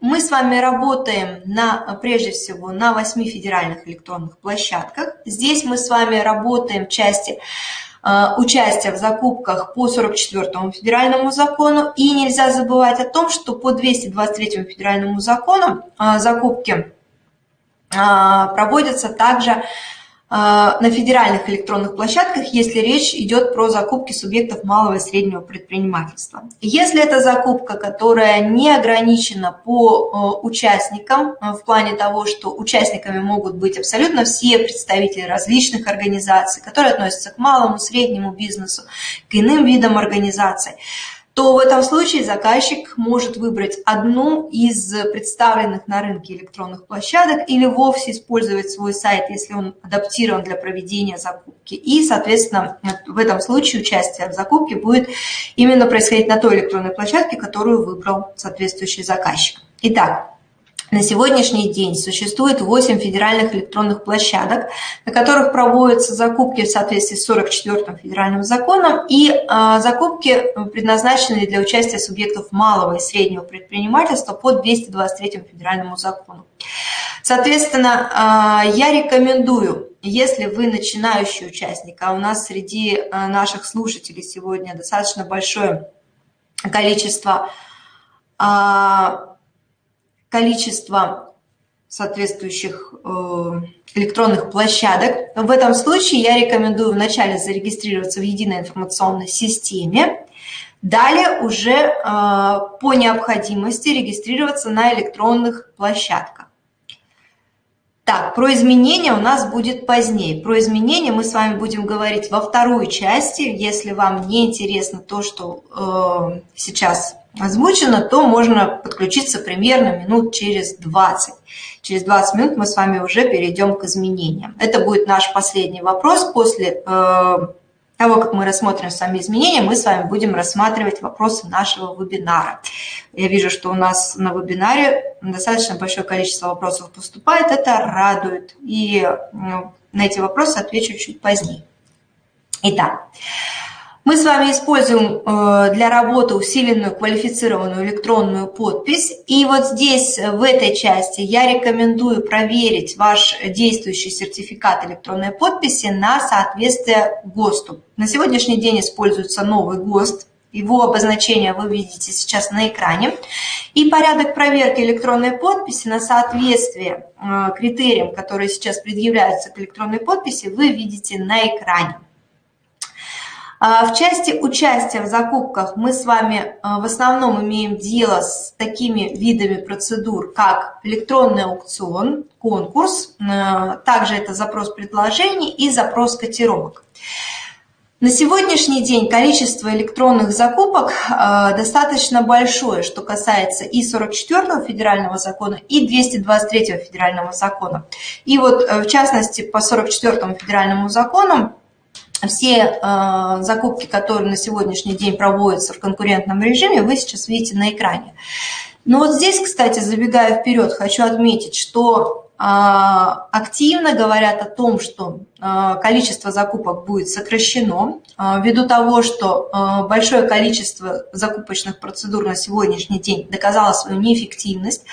мы с вами работаем на, прежде всего на 8 федеральных электронных площадках. Здесь мы с вами работаем в части а, участия в закупках по 44 федеральному закону. И нельзя забывать о том, что по 223 федеральному закону а, закупки проводятся также на федеральных электронных площадках, если речь идет про закупки субъектов малого и среднего предпринимательства. Если это закупка, которая не ограничена по участникам, в плане того, что участниками могут быть абсолютно все представители различных организаций, которые относятся к малому, среднему бизнесу, к иным видам организаций, то в этом случае заказчик может выбрать одну из представленных на рынке электронных площадок или вовсе использовать свой сайт, если он адаптирован для проведения закупки. И, соответственно, в этом случае участие в закупке будет именно происходить на той электронной площадке, которую выбрал соответствующий заказчик. Итак, на сегодняшний день существует 8 федеральных электронных площадок, на которых проводятся закупки в соответствии с 44-м федеральным законом и э, закупки, предназначенные для участия субъектов малого и среднего предпринимательства по 223 федеральному закону. Соответственно, э, я рекомендую, если вы начинающий участник, а у нас среди э, наших слушателей сегодня достаточно большое количество количество соответствующих э, электронных площадок. В этом случае я рекомендую вначале зарегистрироваться в единой информационной системе, далее уже э, по необходимости регистрироваться на электронных площадках. Так, про изменения у нас будет позднее. Про изменения мы с вами будем говорить во второй части. Если вам не интересно то, что э, сейчас озвучено, то можно подключиться примерно минут через 20. Через 20 минут мы с вами уже перейдем к изменениям. Это будет наш последний вопрос. После э, того, как мы рассмотрим сами изменения, мы с вами будем рассматривать вопросы нашего вебинара. Я вижу, что у нас на вебинаре достаточно большое количество вопросов поступает. Это радует. И ну, на эти вопросы отвечу чуть позднее. Итак, мы с вами используем э, для работы усиленную квалифицированную электронную подпись. И вот здесь, э, в этой части, я рекомендую проверить ваш действующий сертификат электронной подписи на соответствие ГОСТу. На сегодняшний день используется новый ГОСТ. Его обозначение вы видите сейчас на экране. И порядок проверки электронной подписи на соответствие э, критериям, которые сейчас предъявляются к электронной подписи, вы видите на экране. А, в части участия в закупках мы с вами а, в основном имеем дело с такими видами процедур, как электронный аукцион, конкурс, а, также это запрос предложений и запрос котировок. На сегодняшний день количество электронных закупок достаточно большое, что касается и 44 федерального закона, и 223 федерального закона. И вот э, в частности по 44 федеральному закону все э, закупки, которые на сегодняшний день проводятся в конкурентном режиме, вы сейчас видите на экране. Но вот здесь, кстати, забегая вперед, хочу отметить, что активно говорят о том, что а, количество закупок будет сокращено, а, ввиду того, что большое количество закупочных процедур на сегодняшний день доказало свою неэффективность.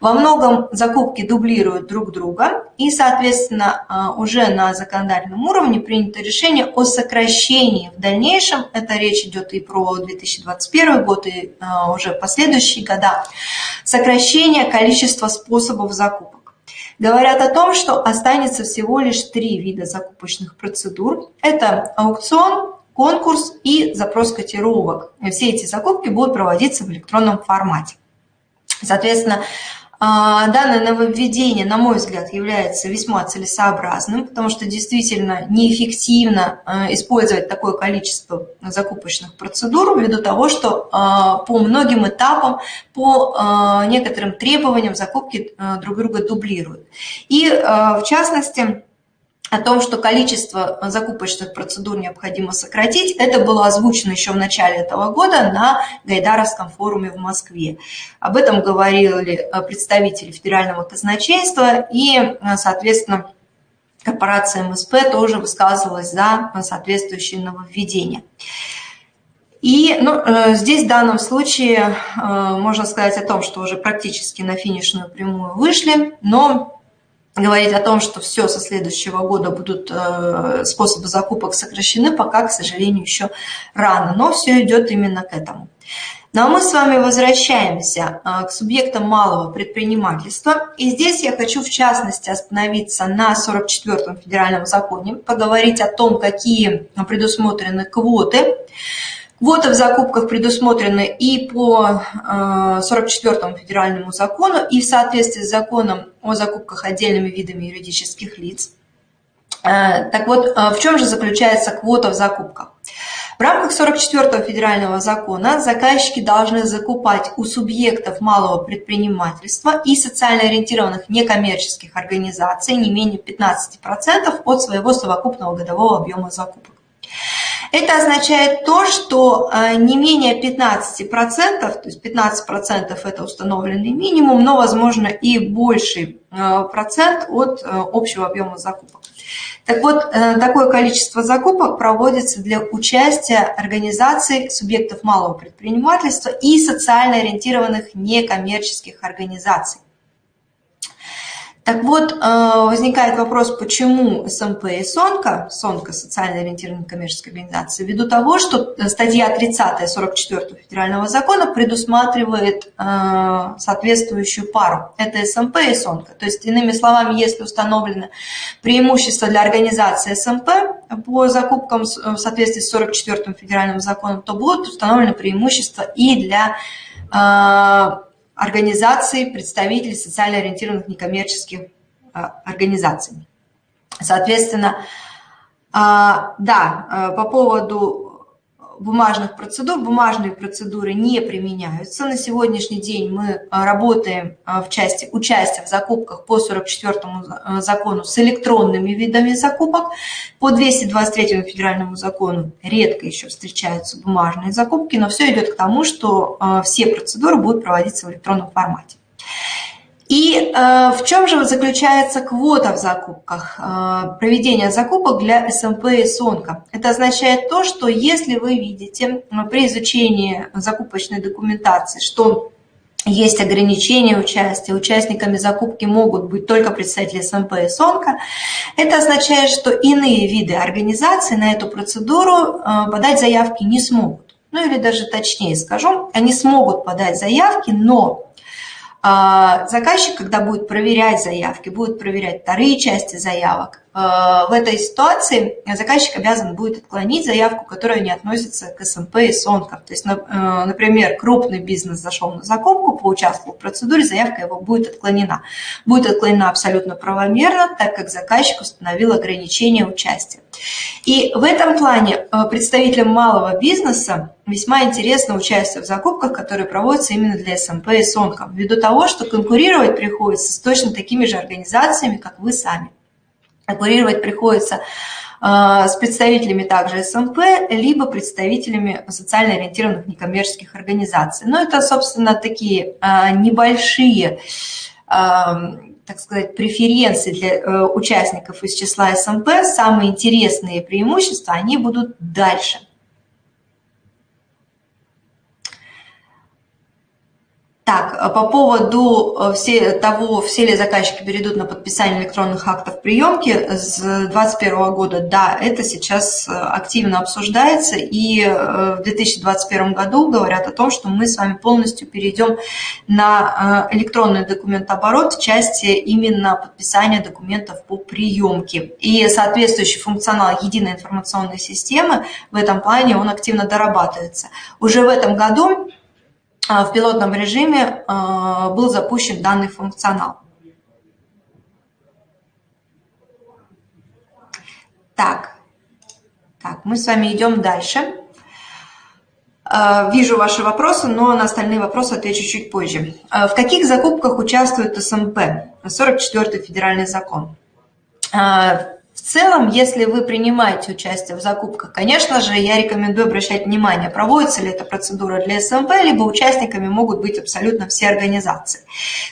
Во многом закупки дублируют друг друга, и, соответственно, уже на законодательном уровне принято решение о сокращении в дальнейшем. Это речь идет и про 2021 год, и уже последующие года. Сокращение количества способов закупок говорят о том, что останется всего лишь три вида закупочных процедур. Это аукцион, конкурс и запрос котировок. Все эти закупки будут проводиться в электронном формате. Соответственно, данное нововведение, на мой взгляд, является весьма целесообразным, потому что действительно неэффективно а, использовать такое количество закупочных процедур ввиду того, что а, по многим этапам, по некоторым требованиям закупки друг друга дублируют. И в частности, о том, что количество закупочных процедур необходимо сократить, это было озвучено еще в начале этого года на Гайдаровском форуме в Москве. Об этом говорили э, представители федерального казначейства и, э, соответственно, корпорация МСП тоже высказывалась за соответствующие нововведения. И ну, э, здесь в данном случае можно сказать о том, что уже практически на финишную прямую вышли, но говорить о том, что все со следующего года будут э, способы закупок сокращены, пока, к сожалению, еще рано, но все идет именно к этому. Ну а мы с вами возвращаемся к субъектам малого предпринимательства. И здесь я хочу в частности остановиться на 44-м федеральном законе, поговорить о том, какие предусмотрены квоты Квоты в закупках предусмотрены и по 44 федеральному закону, и в соответствии с законом о закупках отдельными видами юридических лиц. Э, так вот, э, в чем же заключается квота в закупках? В рамках 44 федерального закона заказчики должны закупать у субъектов малого предпринимательства и социально ориентированных некоммерческих организаций не менее 15% от своего совокупного годового объема закупок. Это означает то, что э, не менее 15%, то есть 15% это установленный минимум, но возможно и больший э, процент от э, общего объема закупок. Так вот, такое количество закупок проводится для участия организаций, субъектов малого предпринимательства и социально ориентированных некоммерческих организаций. Так вот, э, возникает вопрос, почему СМП и СОНКа, СОНКа, социально ориентированная коммерческая организация, ввиду того, что статья 30 44 федерального закона предусматривает э, соответствующую пару. Это СМП и СОНКа. То есть, иными словами, если установлено преимущество для организации СМП по закупкам в соответствии с 44 федеральным законом, то будут установлены преимущества и для э, организаций, представителей социально ориентированных некоммерческих а, организаций. Соответственно, а, да, а, по поводу бумажных процедур. Бумажные процедуры не применяются. На сегодняшний день мы а, работаем а, в части участия в закупках по 44 а, закону с электронными видами закупок. По 223 федеральному закону редко еще встречаются бумажные закупки, но все идет к тому, что все процедуры будут проводиться в электронном формате. И э, в чем же заключается квота в закупках, э, проведение закупок для СМП и СОНКа? Это означает то, что если вы видите э, при изучении закупочной документации, что есть ограничения участия, участниками закупки могут быть только представители СМП и СОНКа, это означает, что иные виды организаций на эту процедуру подать заявки не смогут. Ну или даже точнее скажу, они смогут подать заявки, но заказчик, когда будет проверять заявки, будет проверять вторые части заявок, Э, в этой ситуации заказчик обязан будет отклонить заявку, которая не относится к СМП и СОНКам. То есть, э, например, крупный бизнес зашел на закупку, поучаствовал в процедуре, заявка его будет отклонена. Будет отклонена абсолютно правомерно, так как заказчик установил ограничение участия. И в этом плане э, представителям малого бизнеса весьма интересно участие в закупках, которые проводятся именно для СМП и СОНКов, ввиду того, что конкурировать приходится с точно такими же организациями, как вы сами. Курировать приходится а, с представителями также СМП, либо представителями социально ориентированных некоммерческих организаций. Но это, собственно, такие а, небольшие, так сказать, преференции для э, участников из числа СМП. Самые интересные преимущества, они будут дальше – Так, э, по поводу э, все, того, все ли заказчики перейдут на подписание электронных актов приемки с 2021 года, да, это сейчас э, активно обсуждается, и в 2021 году говорят о том, что мы с вами полностью перейдем на электронный документооборот в части именно подписания документов по приемке. И соответствующий функционал единой информационной системы в этом плане, он активно дорабатывается. Уже в этом году в пилотном режиме а, был запущен данный функционал. Так, так, мы с вами идем дальше. А, вижу ваши вопросы, но на остальные вопросы отвечу чуть позже. В каких закупках участвует СМП? 44-й федеральный закон. В целом, если вы принимаете участие в закупках, конечно же, я рекомендую обращать внимание, проводится ли эта процедура для СМП, либо участниками могут быть абсолютно все организации.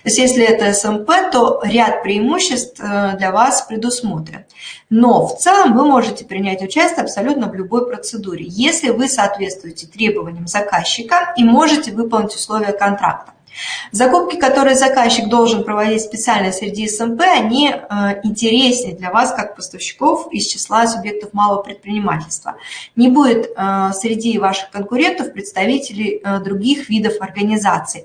То есть, если это СМП, то ряд преимуществ э, для вас предусмотрен. Но в целом вы можете принять участие абсолютно в любой процедуре, если вы соответствуете требованиям заказчика и можете выполнить условия контракта. Закупки, которые заказчик должен проводить специально среди СМП, они э, интереснее для вас, как поставщиков из числа субъектов малого предпринимательства. Не будет э, среди ваших конкурентов представителей э, других видов организаций.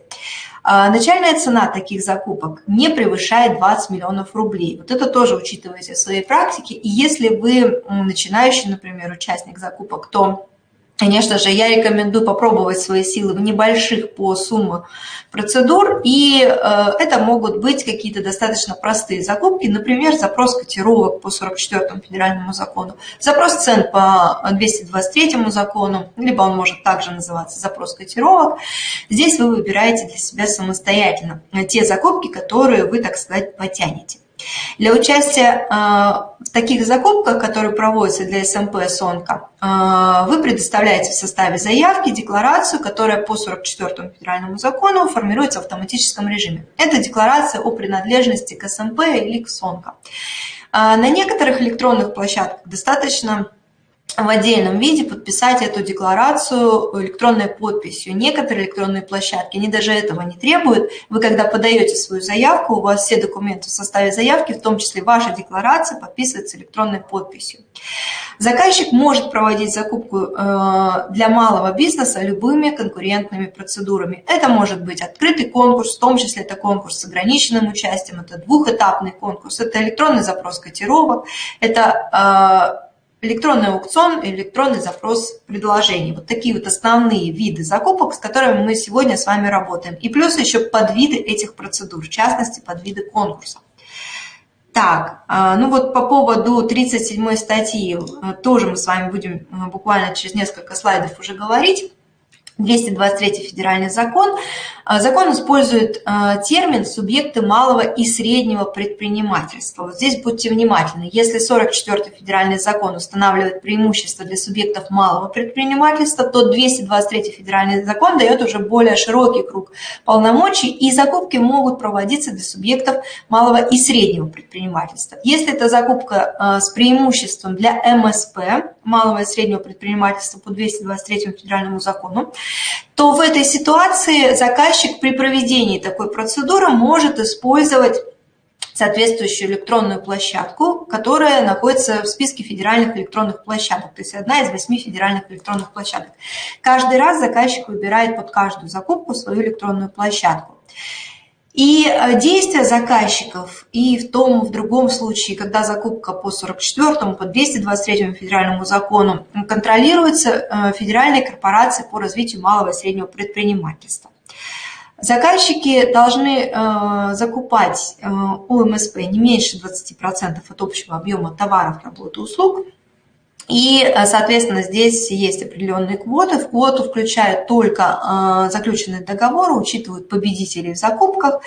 Начальная цена таких закупок не превышает 20 миллионов рублей. Вот это тоже учитывайте в своей практике. И если вы начинающий, например, участник закупок, то Конечно же, я рекомендую попробовать свои силы в небольших по сумме процедур, и э, это могут быть какие-то достаточно простые закупки, например, запрос котировок по 44 федеральному закону, запрос цен по 223 закону, либо он может также называться запрос котировок. Здесь вы выбираете для себя самостоятельно те закупки, которые вы, так сказать, потянете. Для участия а, в таких закупках, которые проводятся для СМП «Сонка», а, вы предоставляете в составе заявки декларацию, которая по 44 федеральному закону формируется в автоматическом режиме. Это декларация о принадлежности к СМП или к «Сонка». А, на некоторых электронных площадках достаточно в отдельном виде подписать эту декларацию электронной подписью. Некоторые электронные площадки, они даже этого не требуют. Вы, когда подаете свою заявку, у вас все документы в составе заявки, в том числе ваша декларация, подписывается электронной подписью. Заказчик может проводить закупку э, для малого бизнеса любыми конкурентными процедурами. Это может быть открытый конкурс, в том числе это конкурс с ограниченным участием, это двухэтапный конкурс, это электронный запрос котировок, это э, электронный аукцион, электронный запрос предложений. Вот такие вот основные виды закупок, с которыми мы сегодня с вами работаем. И плюс еще подвиды этих процедур, в частности, подвиды конкурса. Так, а, ну вот по поводу 37 статьи э, тоже мы с вами будем э, буквально через несколько слайдов уже говорить. 223 федеральный закон. А, закон использует а, термин «субъекты малого и среднего предпринимательства». Вот здесь будьте внимательны. Если 44 федеральный закон устанавливает преимущество для субъектов малого предпринимательства, то 223 федеральный закон дает уже более широкий круг полномочий, и закупки могут проводиться для субъектов малого и среднего предпринимательства. Если это закупка а, с преимуществом для МСП, малого и среднего предпринимательства по 223 федеральному закону, то в этой ситуации заказчик при проведении такой процедуры может использовать соответствующую электронную площадку, которая находится в списке федеральных электронных площадок, то есть одна из восьми федеральных электронных площадок. Каждый раз заказчик выбирает под каждую закупку свою электронную площадку. И э, действия заказчиков и в том, в другом случае, когда закупка по 44 по 223 федеральному закону контролируется э, Федеральной корпорацией по развитию малого и среднего предпринимательства. Заказчики должны э, закупать э, у МСП не меньше 20% от общего объема товаров, работы, услуг – и, э, соответственно, здесь есть определенные квоты. В квоту включают только э, заключенные договоры, учитывают победителей в закупках.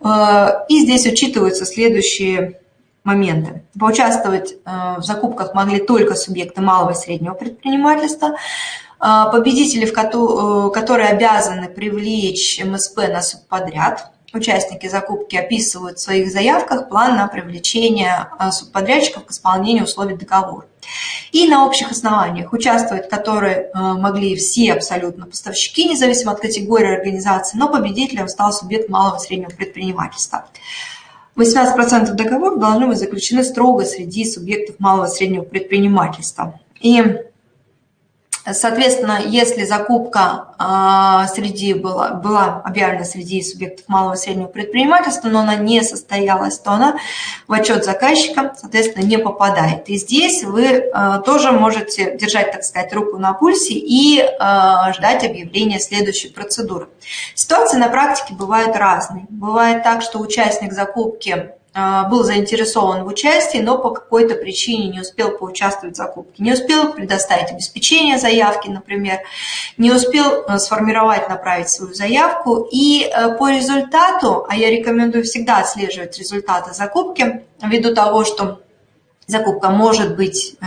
Э, и здесь учитываются следующие моменты. Поучаствовать в закупках могли только субъекты малого и среднего предпринимательства, победители, которые обязаны привлечь МСП на субподряд, Участники закупки описывают в своих заявках план на привлечение субподрядчиков к исполнению условий договора и на общих основаниях, участвовать в которой э, могли все абсолютно поставщики, независимо от категории организации, но победителем стал субъект малого и среднего предпринимательства. 18% договоров должны быть заключены строго среди субъектов малого и среднего предпринимательства. И Соответственно, если закупка а, среди была, была объявлена среди субъектов малого и среднего предпринимательства, но она не состоялась, то она в отчет заказчика, соответственно, не попадает. И здесь вы а, тоже можете держать, так сказать, руку на пульсе и а, ждать объявления следующей процедуры. Ситуации на практике бывают разные. Бывает так, что участник закупки был заинтересован в участии, но по какой-то причине не успел поучаствовать в закупке, не успел предоставить обеспечение заявки, например, не успел э, сформировать, направить свою заявку. И э, по результату, а я рекомендую всегда отслеживать результаты закупки, ввиду того, что закупка может быть э,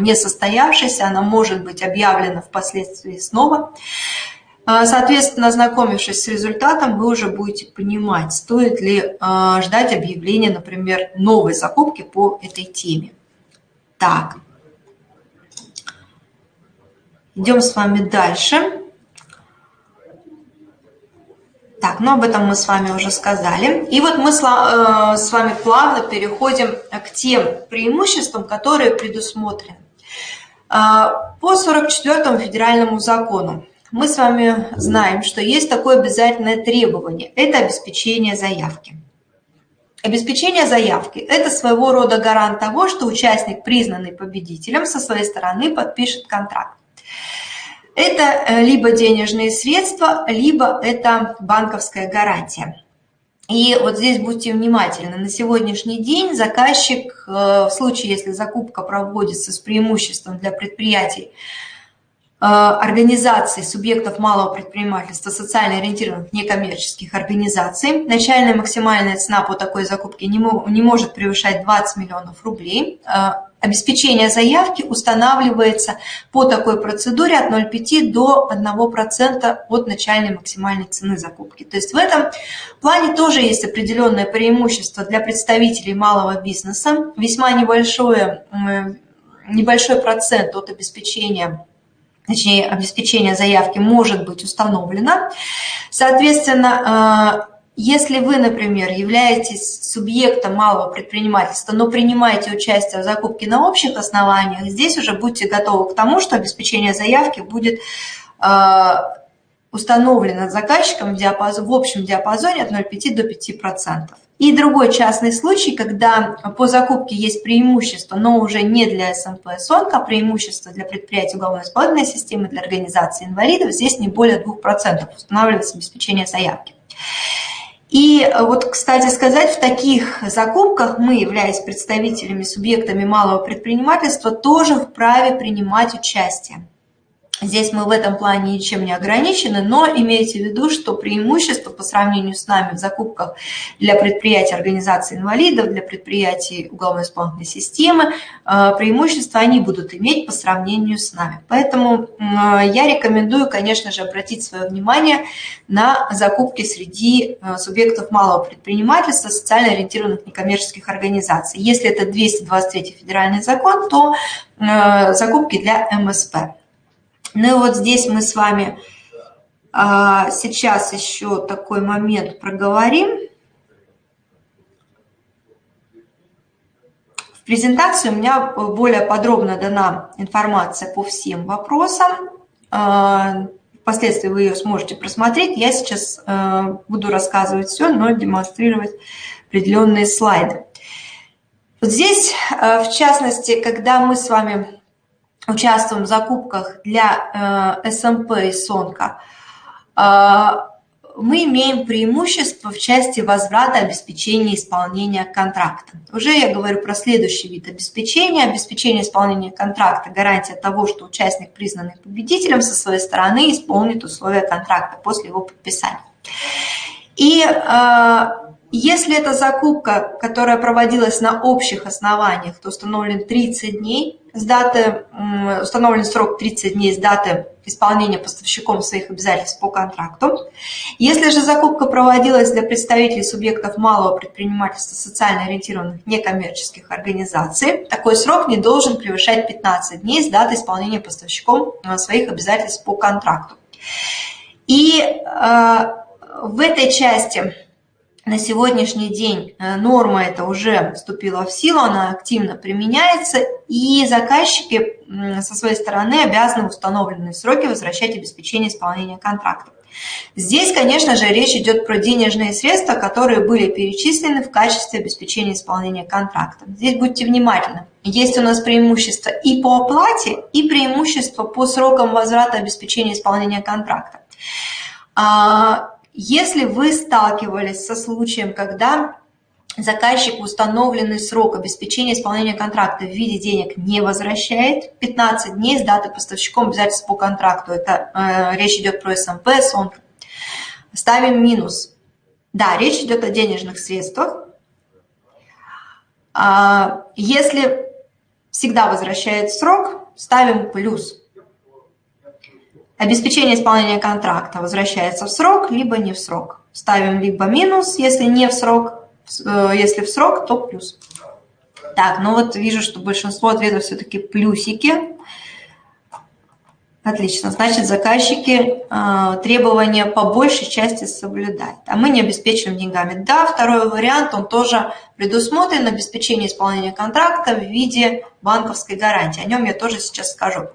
не состоявшейся, она может быть объявлена впоследствии снова, соответственно, ознакомившись с результатом, вы уже будете понимать, стоит ли а, ждать объявления, например, новой закупки по этой теме. Так, идем с вами дальше. Так, ну об этом мы с вами уже сказали. И вот мы с вами плавно переходим к тем преимуществам, которые предусмотрены. По 44 федеральному закону мы с вами знаем, что есть такое обязательное требование – это обеспечение заявки. Обеспечение заявки – это своего рода гарант того, что участник, признанный победителем, со своей стороны подпишет контракт. Это э, либо денежные средства, либо это банковская гарантия. И вот здесь будьте внимательны. На сегодняшний день заказчик, э, в случае, если закупка проводится с преимуществом для предприятий, организаций, субъектов малого предпринимательства, социально ориентированных некоммерческих организаций. Начальная максимальная цена по такой закупке не, не может превышать 20 миллионов рублей. Э, Обеспечение заявки устанавливается по такой процедуре от 0,5 до 1% от начальной максимальной цены закупки. То есть в этом плане тоже есть определенное преимущество для представителей малого бизнеса. Весьма небольшое, небольшой процент от обеспечения точнее, обеспечение заявки может быть установлено. Соответственно, если вы, например, являетесь субъектом малого предпринимательства, но принимаете участие в закупке на общих основаниях, здесь уже будьте готовы к тому, что обеспечение заявки будет э, установлено заказчиком в, диапазон, в общем диапазоне от 0,5 до 5%. И другой частный случай, когда по закупке есть преимущество, но уже не для СМП СОНК, а преимущество для предприятий уголовно-исполнительной системы, для организации инвалидов, здесь не более 2% устанавливается обеспечение заявки. И вот, кстати сказать, в таких закупках мы, являясь представителями, субъектами малого предпринимательства, тоже вправе принимать участие. Здесь мы в этом плане ничем не ограничены, но имейте в виду, что преимущество по сравнению с нами в закупках для предприятий организации инвалидов, для предприятий уголовно-исполнительной системы, э, преимущества они будут иметь по сравнению с нами. Поэтому я рекомендую, конечно же, обратить свое внимание на закупки среди э, субъектов малого предпринимательства, социально ориентированных некоммерческих организаций. Если это 223 федеральный закон, то э, закупки для МСП. Ну и вот здесь мы с вами а, сейчас еще такой момент проговорим. В презентации у меня более подробно дана информация по всем вопросам. А, впоследствии вы ее сможете просмотреть. Я сейчас а, буду рассказывать все, но демонстрировать определенные слайды. Вот здесь, в частности, когда мы с вами участвуем в закупках для э, СМП и СОНКа, э, мы имеем преимущество в части возврата обеспечения исполнения контракта. Уже я говорю про следующий вид обеспечения. Обеспечение исполнения контракта – гарантия того, что участник, признанный победителем, со своей стороны исполнит условия контракта после его подписания. И э, если это закупка, которая проводилась на общих основаниях, то установлен 30 дней с даты, установлен срок 30 дней с даты исполнения поставщиком своих обязательств по контракту. Если же закупка проводилась для представителей субъектов малого предпринимательства социально ориентированных некоммерческих организаций, такой срок не должен превышать 15 дней с даты исполнения поставщиком э, своих обязательств по контракту. И э, в этой части на сегодняшний день э, норма эта уже вступила в силу, она активно применяется, и заказчики со своей стороны обязаны в установленные сроки возвращать обеспечение исполнения контракта. Здесь, конечно же, речь идет про денежные средства, которые были перечислены в качестве обеспечения исполнения контракта. Здесь будьте внимательны. Есть у нас преимущество и по оплате, и преимущество по срокам возврата обеспечения исполнения контракта. Если вы сталкивались со случаем, когда заказчик установленный срок обеспечения исполнения контракта в виде денег не возвращает, 15 дней с даты поставщиком обязательств по контракту, это э, речь идет про СМП, СОНК, ставим минус. Да, речь идет о денежных средствах. А, если всегда возвращает срок, ставим плюс. Обеспечение исполнения контракта возвращается в срок, либо не в срок. Ставим либо минус, если не в срок, э, если в срок, то плюс. Так, ну вот вижу, что большинство ответов все-таки плюсики. Отлично. Значит, заказчики э, требования по большей части соблюдают, а мы не обеспечиваем деньгами. Да, второй вариант, он тоже предусмотрен, обеспечение исполнения контракта в виде банковской гарантии. О нем я тоже сейчас скажу.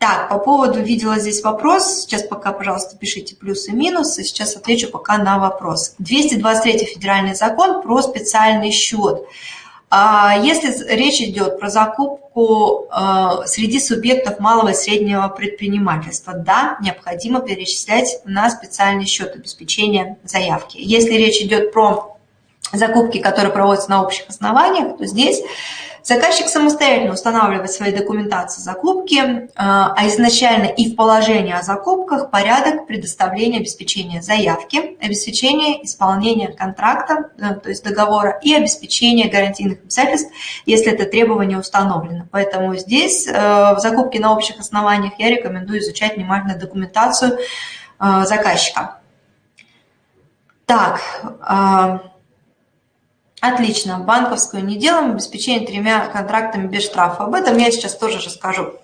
Так, по поводу, видела здесь вопрос, сейчас пока, пожалуйста, пишите плюсы и минусы, сейчас отвечу пока на вопрос. 223 федеральный закон про специальный счет. А если речь идет про закупку э, среди субъектов малого и среднего предпринимательства, да, необходимо перечислять на специальный счет обеспечения заявки. Если речь идет про закупки, которые проводятся на общих основаниях, то здесь Заказчик самостоятельно устанавливает свои документации закупки, э, а изначально и в положении о закупках порядок предоставления обеспечения заявки, обеспечения исполнения контракта, э, то есть договора, и обеспечения гарантийных обязательств, если это требование установлено. Поэтому здесь э, в закупке на общих основаниях я рекомендую изучать внимательно документацию заказчика. Так, Отлично. Банковскую не делаем, обеспечение тремя контрактами без штрафа. Об этом я сейчас тоже расскажу.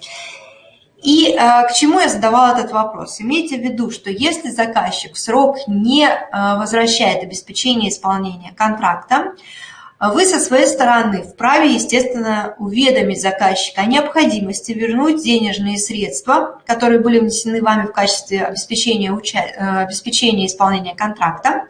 И э, к чему я задавала этот вопрос? Имейте в виду, что если заказчик в срок не э, возвращает обеспечение исполнения контракта, вы со своей стороны вправе, естественно, уведомить заказчика о необходимости вернуть денежные средства, которые были внесены вами в качестве обеспечения, уча... Э, обеспечения исполнения контракта.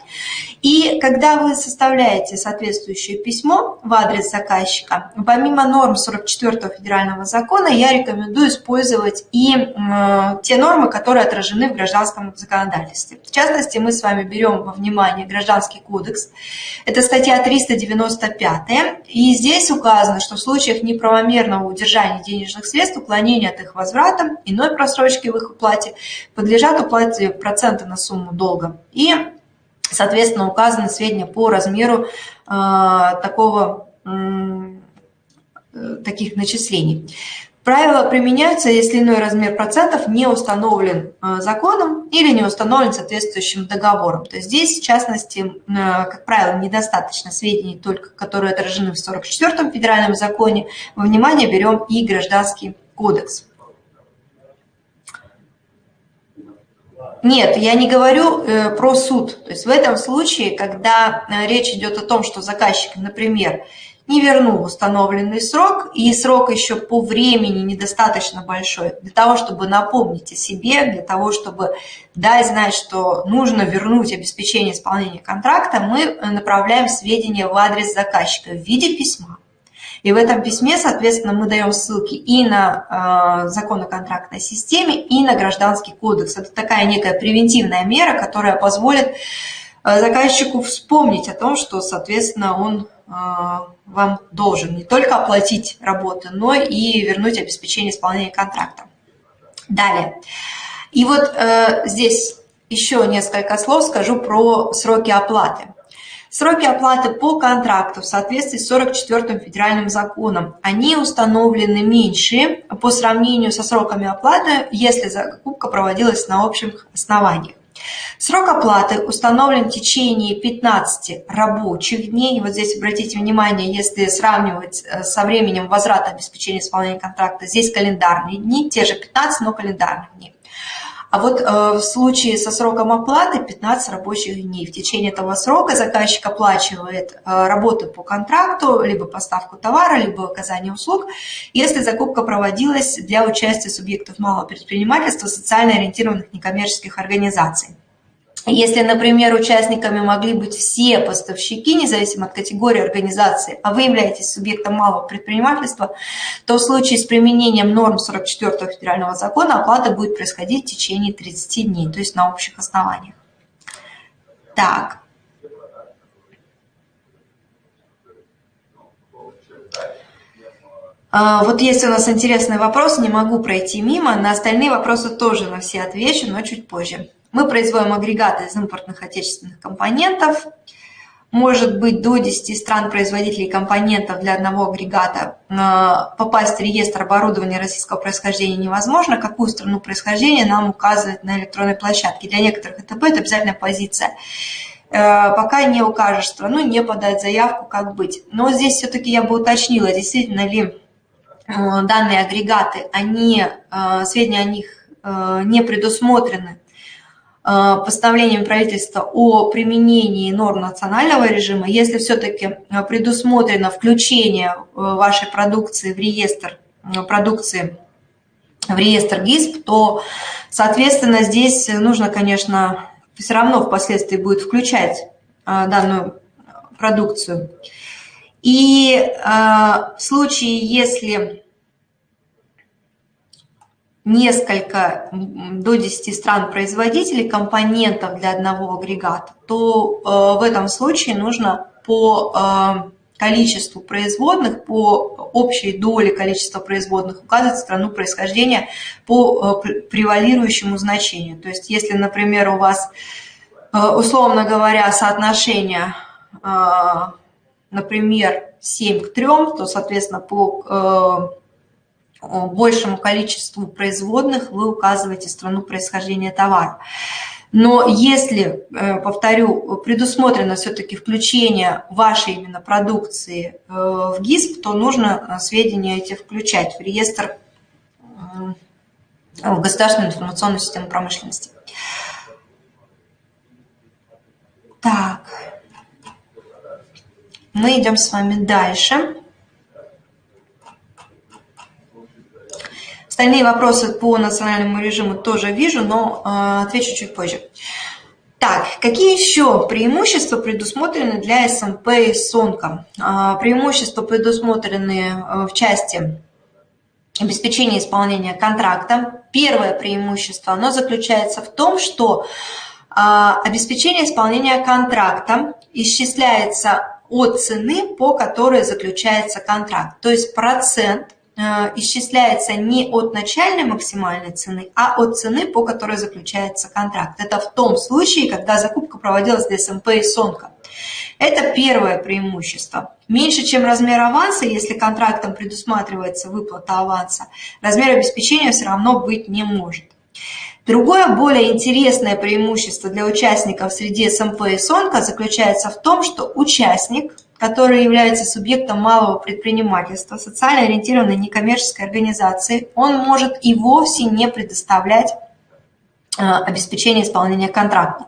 И когда вы составляете соответствующее письмо в адрес заказчика, помимо норм 44 федерального закона, я рекомендую использовать и э, те нормы, которые отражены в гражданском законодательстве. В частности, мы с вами берем во внимание Гражданский кодекс. Это статья 390 95. И здесь указано, что в случаях неправомерного удержания денежных средств, уклонения от их возврата, иной просрочки в их уплате подлежат уплате процента на сумму долга. И, соответственно, указаны сведения по размеру э, такого, э, таких начислений. Правила применяются, если иной размер процентов не установлен э, законом или не установлен соответствующим договором. То есть здесь, в частности, э, как правило, недостаточно сведений, только которые отражены в 44-м федеральном законе. Во внимание берем и Гражданский кодекс. Нет, я не говорю э, про суд. То есть в этом случае, когда речь идет о том, что заказчик, например, не вернул установленный срок, и срок еще по времени недостаточно большой для того, чтобы напомнить о себе, для того, чтобы дать знать, что нужно вернуть обеспечение исполнения контракта, мы направляем сведения в адрес заказчика в виде письма. И в этом письме, соответственно, мы даем ссылки и на э, закон о контрактной системе, и на гражданский кодекс. Это такая некая превентивная мера, которая позволит э, заказчику вспомнить о том, что, соответственно, он вам должен не только оплатить работу, но и вернуть обеспечение исполнения контракта. Далее. И вот э, здесь еще несколько слов скажу про сроки оплаты. Сроки оплаты по контракту в соответствии с 44-м федеральным законом, они установлены меньше по сравнению со сроками оплаты, если закупка проводилась на общих основаниях. Срок оплаты установлен в течение 15 рабочих дней. Вот здесь обратите внимание, если сравнивать э, со временем возврата обеспечения исполнения контракта, здесь календарные дни, те же 15, но календарных дней. А вот э, в случае со сроком оплаты 15 рабочих дней. В течение этого срока заказчик оплачивает э, работу по контракту, либо поставку товара, либо оказание услуг, если закупка проводилась для участия субъектов малого предпринимательства, социально ориентированных некоммерческих организаций. Если, например, участниками могли быть все поставщики, независимо от категории организации, а вы являетесь субъектом малого предпринимательства, то в случае с применением норм 44 федерального закона оплата будет происходить в течение 30 дней, то есть на общих основаниях. Так. А, вот есть у нас интересный вопрос, не могу пройти мимо. На остальные вопросы тоже на все отвечу, но чуть позже. Мы производим агрегаты из импортных отечественных компонентов. Может быть до 10 стран-производителей компонентов для одного агрегата. Попасть в реестр оборудования российского происхождения невозможно. Какую страну происхождения нам указывать на электронной площадке. Для некоторых это будет обязательная позиция. Э, пока не укажешь страну, не подать заявку, как быть. Но здесь все-таки я бы уточнила, действительно ли э, данные агрегаты, они, э, сведения о них не предусмотрены постановлением правительства о применении норм национального режима, если все-таки предусмотрено включение вашей продукции в реестр продукции в реестр ГИСП, то, соответственно, здесь нужно, конечно, все равно впоследствии будет включать данную продукцию. И в случае, если несколько, до 10 стран-производителей компонентов для одного агрегата, то в этом случае нужно по количеству производных, по общей доле количества производных указывать страну происхождения по э, превалирующему значению. То есть если, например, у вас, э, условно говоря, соотношение, э, например, 7 к 3, то, соответственно, по большему количеству производных вы указываете страну происхождения товара. Но если, э, повторю, предусмотрено все-таки включение вашей именно продукции э, в ГИСП, то нужно э, сведения эти включать в реестр в государственную информационную систему промышленности. Так, мы идем с вами дальше. Остальные вопросы по национальному режиму тоже вижу, но э, отвечу чуть позже. Так, какие еще преимущества предусмотрены для СМП и СОНКа? Э, преимущества предусмотрены э, в части обеспечения исполнения контракта. Первое преимущество, оно заключается в том, что обеспечение исполнения контракта исчисляется от цены, по которой заключается контракт. То есть процент исчисляется не от начальной максимальной цены, а от цены, по которой заключается контракт. Это в том случае, когда закупка проводилась для СМП и СОНКа. Это первое преимущество. Меньше, чем размер аванса, если контрактом предусматривается выплата аванса, размер обеспечения все равно быть не может. Другое, более интересное преимущество для участников среди СМП и СОНКа заключается в том, что участник – который является субъектом малого предпринимательства, социально ориентированной некоммерческой организации, он может и вовсе не предоставлять э, обеспечение исполнения контракта,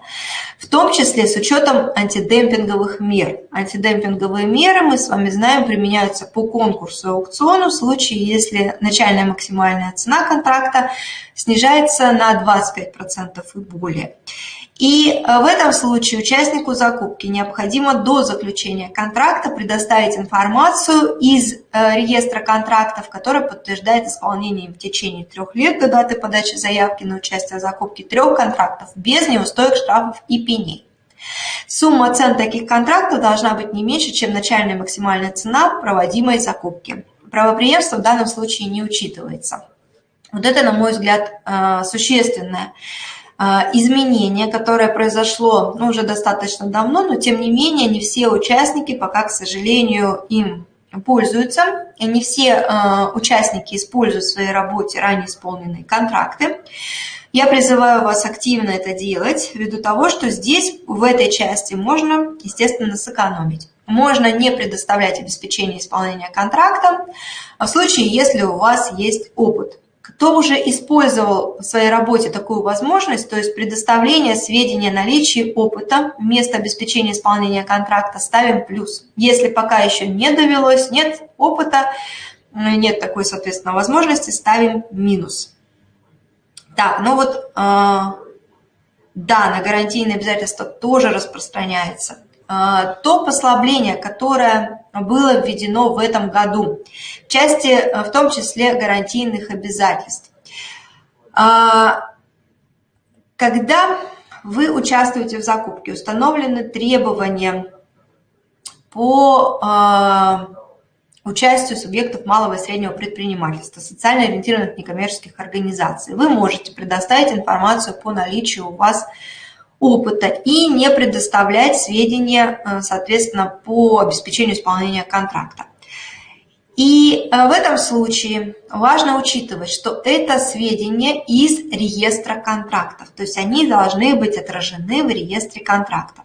в том числе с учетом антидемпинговых мер. Антидемпинговые меры, мы с вами знаем, применяются по конкурсу и аукциону в случае, если начальная максимальная цена контракта снижается на 25% и более. И э, в этом случае участнику закупки необходимо до заключения контракта предоставить информацию из э, реестра контрактов, который подтверждает исполнение в течение трех лет до даты подачи заявки на участие в закупке трех контрактов без неустоек, штрафов и пеней. Сумма цен таких контрактов должна быть не меньше, чем начальная максимальная цена проводимой закупки. Правоприемство в данном случае не учитывается. Вот это, на мой взгляд, э, существенное изменение, которое произошло ну, уже достаточно давно, но тем не менее не все участники пока, к сожалению, им пользуются, и не все э, участники используют в своей работе ранее исполненные контракты. Я призываю вас активно это делать, ввиду того, что здесь, в этой части, можно, естественно, сэкономить. Можно не предоставлять обеспечение исполнения контракта в случае, если у вас есть опыт. Кто уже использовал в своей работе такую возможность, то есть предоставление сведений о наличии опыта вместо обеспечения исполнения контракта, ставим плюс. Если пока еще не довелось, нет опыта, нет такой, соответственно, возможности, ставим минус. Так, ну вот, э, да, на гарантийные обязательства тоже распространяется. Э, то послабление, которое было введено в этом году, в части, э, в том числе, гарантийных обязательств. А, когда вы участвуете в закупке, установлены требования по а, участию субъектов малого и среднего предпринимательства, социально ориентированных некоммерческих организаций. Вы можете предоставить информацию по наличию у вас опыта и не предоставлять сведения, э, соответственно, по обеспечению исполнения контракта. И э, в этом случае важно учитывать, что это сведения из реестра контрактов, то есть они должны быть отражены в реестре контрактов.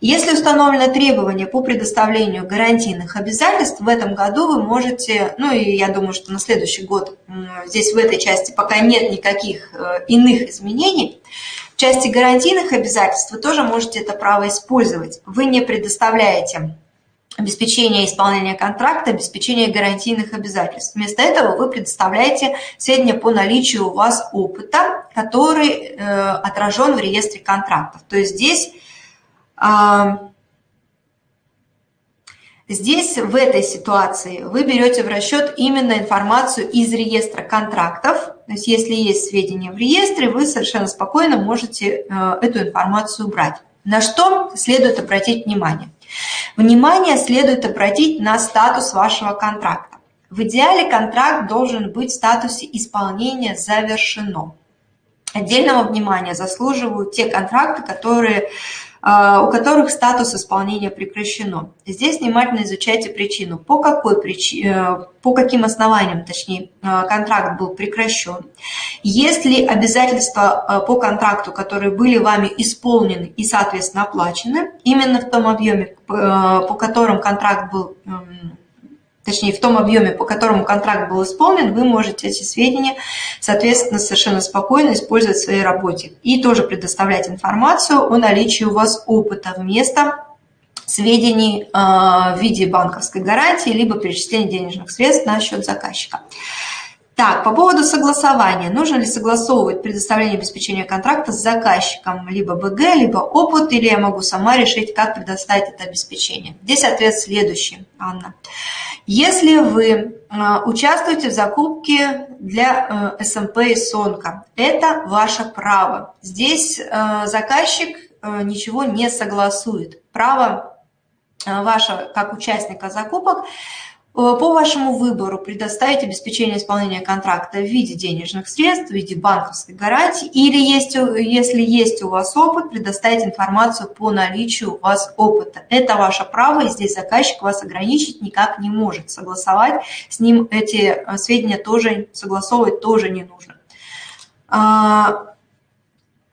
Если установлено требование по предоставлению гарантийных обязательств, в этом году вы можете, ну и я думаю, что на следующий год здесь в этой части пока нет никаких э, иных изменений, части гарантийных обязательств вы тоже можете это право использовать. Вы не предоставляете обеспечение исполнения контракта, обеспечение гарантийных обязательств. Вместо этого вы предоставляете сведения по наличию у вас опыта, который э, отражен в реестре контрактов. То есть здесь, э, здесь в этой ситуации вы берете в расчет именно информацию из реестра контрактов. То есть если есть сведения в реестре, вы совершенно спокойно можете э, эту информацию убрать. На что следует обратить внимание? Внимание следует обратить на статус вашего контракта. В идеале контракт должен быть в статусе исполнения завершено. Отдельного внимания заслуживают те контракты, которые у которых статус исполнения прекращено. Здесь внимательно изучайте причину, по, какой причине, э, по каким основаниям, точнее, э, контракт был прекращен. Если обязательства э, по контракту, которые были вами исполнены и, соответственно, оплачены, именно в том объеме, по которым контракт был эм, точнее в том объеме, по которому контракт был исполнен, вы можете эти сведения, соответственно, совершенно спокойно использовать в своей работе. И тоже предоставлять информацию о наличии у вас опыта вместо сведений э, в виде банковской гарантии, либо перечисления денежных средств на счет заказчика. Так, по поводу согласования. Нужно ли согласовывать предоставление обеспечения контракта с заказчиком, либо БГ, либо опыт, или я могу сама решить, как предоставить это обеспечение? Здесь ответ следующий, Анна. Если вы а, участвуете в закупке для э, СМП и СОНКа, это ваше право. Здесь э, заказчик э, ничего не согласует. Право ваше как участника закупок по вашему выбору предоставить обеспечение исполнения контракта в виде денежных средств, в виде банковской гарантии, или есть, если есть у вас опыт, предоставить информацию по наличию у вас опыта. Это ваше право, и здесь заказчик вас ограничить никак не может. Согласовать с ним эти э, сведения тоже, согласовывать тоже не нужно.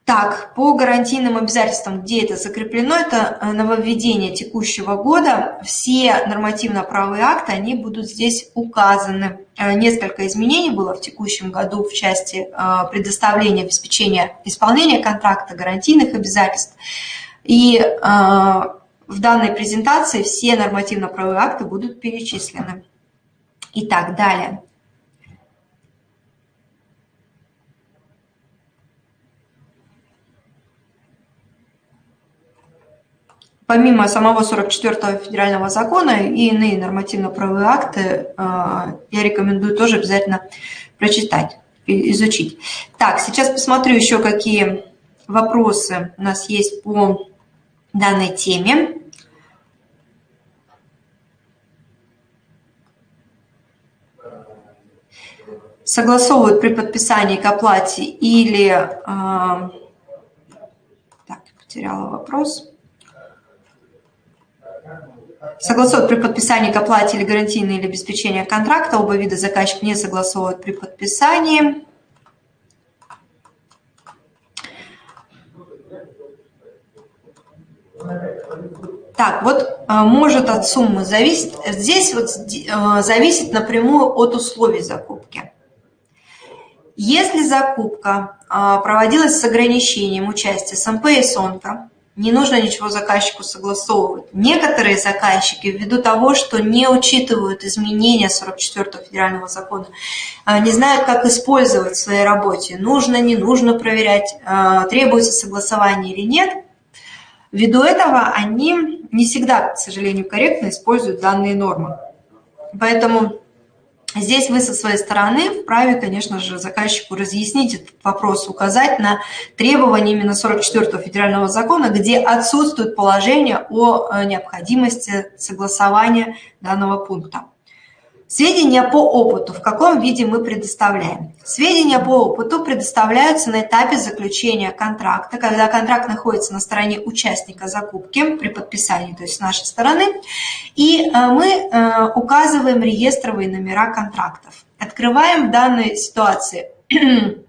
Так, по гарантийным обязательствам, где это закреплено, это э, нововведение текущего года. Все нормативно-правые акты, они будут здесь указаны. Э, несколько изменений было в текущем году в части э, предоставления, обеспечения исполнения контракта, гарантийных обязательств. И в данной презентации все нормативно-правые акты будут перечислены. Итак, далее. Помимо самого 44-го федерального закона и иные нормативно-правовые акты, э, я рекомендую тоже обязательно прочитать, изучить. Так, сейчас посмотрю еще, какие вопросы у нас есть по данной теме. Согласовывают при подписании к оплате или... Э, так, потеряла вопрос. Согласовывают при подписании к оплате или гарантийные или обеспечения контракта. Оба вида заказчик не согласовывают при подписании. Так, вот э, может от суммы зависеть. Здесь вот э, зависит напрямую от условий закупки. Если закупка э, проводилась с ограничением участия СМП и СОНКа, не нужно ничего заказчику согласовывать. Некоторые заказчики, ввиду того, что не учитывают изменения 44 федерального закона, а, не знают, как использовать в своей работе, нужно, не нужно проверять, а, требуется согласование или нет, ввиду этого они не всегда, к сожалению, корректно используют данные нормы. Поэтому Здесь вы со своей стороны вправе, конечно же, заказчику разъяснить этот вопрос, указать на требования именно 44 федерального закона, где отсутствует положение о э, необходимости согласования данного пункта. Сведения по опыту в каком виде мы предоставляем? Сведения по опыту предоставляются на этапе заключения контракта, когда контракт находится на стороне участника закупки при подписании, то есть с нашей стороны, и э, мы э, указываем реестровые номера контрактов. Открываем в данной ситуации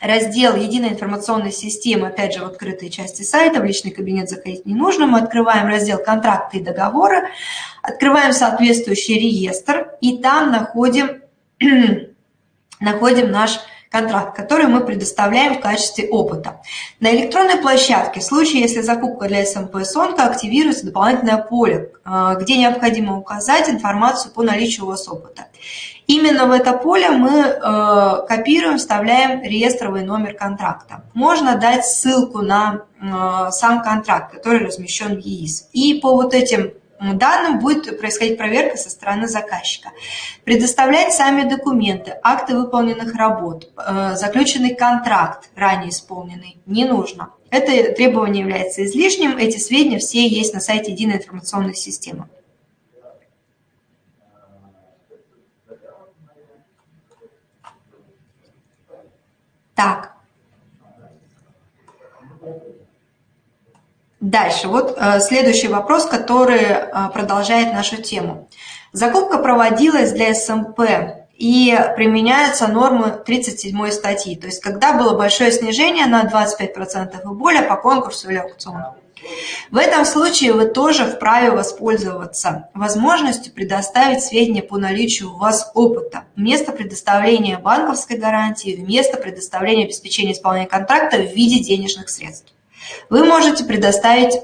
раздел «Единая информационная система», опять же, в открытой части сайта, в личный кабинет заходить не нужно. Мы открываем раздел «Контракты и договоры», открываем соответствующий реестр, и там находим, находим наш контракт, который мы предоставляем в качестве опыта. На электронной площадке, в случае, если закупка для СМП СОНКа, активируется дополнительное поле, э, где необходимо указать информацию по наличию у вас опыта. Именно в это поле мы э, копируем, вставляем реестровый номер контракта. Можно дать ссылку на э, сам контракт, который размещен в ЕИС. И по вот этим данным будет происходить проверка со стороны заказчика. Предоставлять сами документы, акты выполненных работ, э, заключенный контракт, ранее исполненный, не нужно. Это требование является излишним, эти сведения все есть на сайте Единой информационной системы. Так, Дальше, вот э, следующий вопрос, который э, продолжает нашу тему. Закупка проводилась для СМП и применяются нормы 37 статьи, то есть когда было большое снижение на 25% и более по конкурсу или аукциону. В этом случае вы тоже вправе воспользоваться возможностью предоставить сведения по наличию у вас опыта, вместо предоставления банковской гарантии, вместо предоставления обеспечения исполнения контракта в виде денежных средств. Вы можете предоставить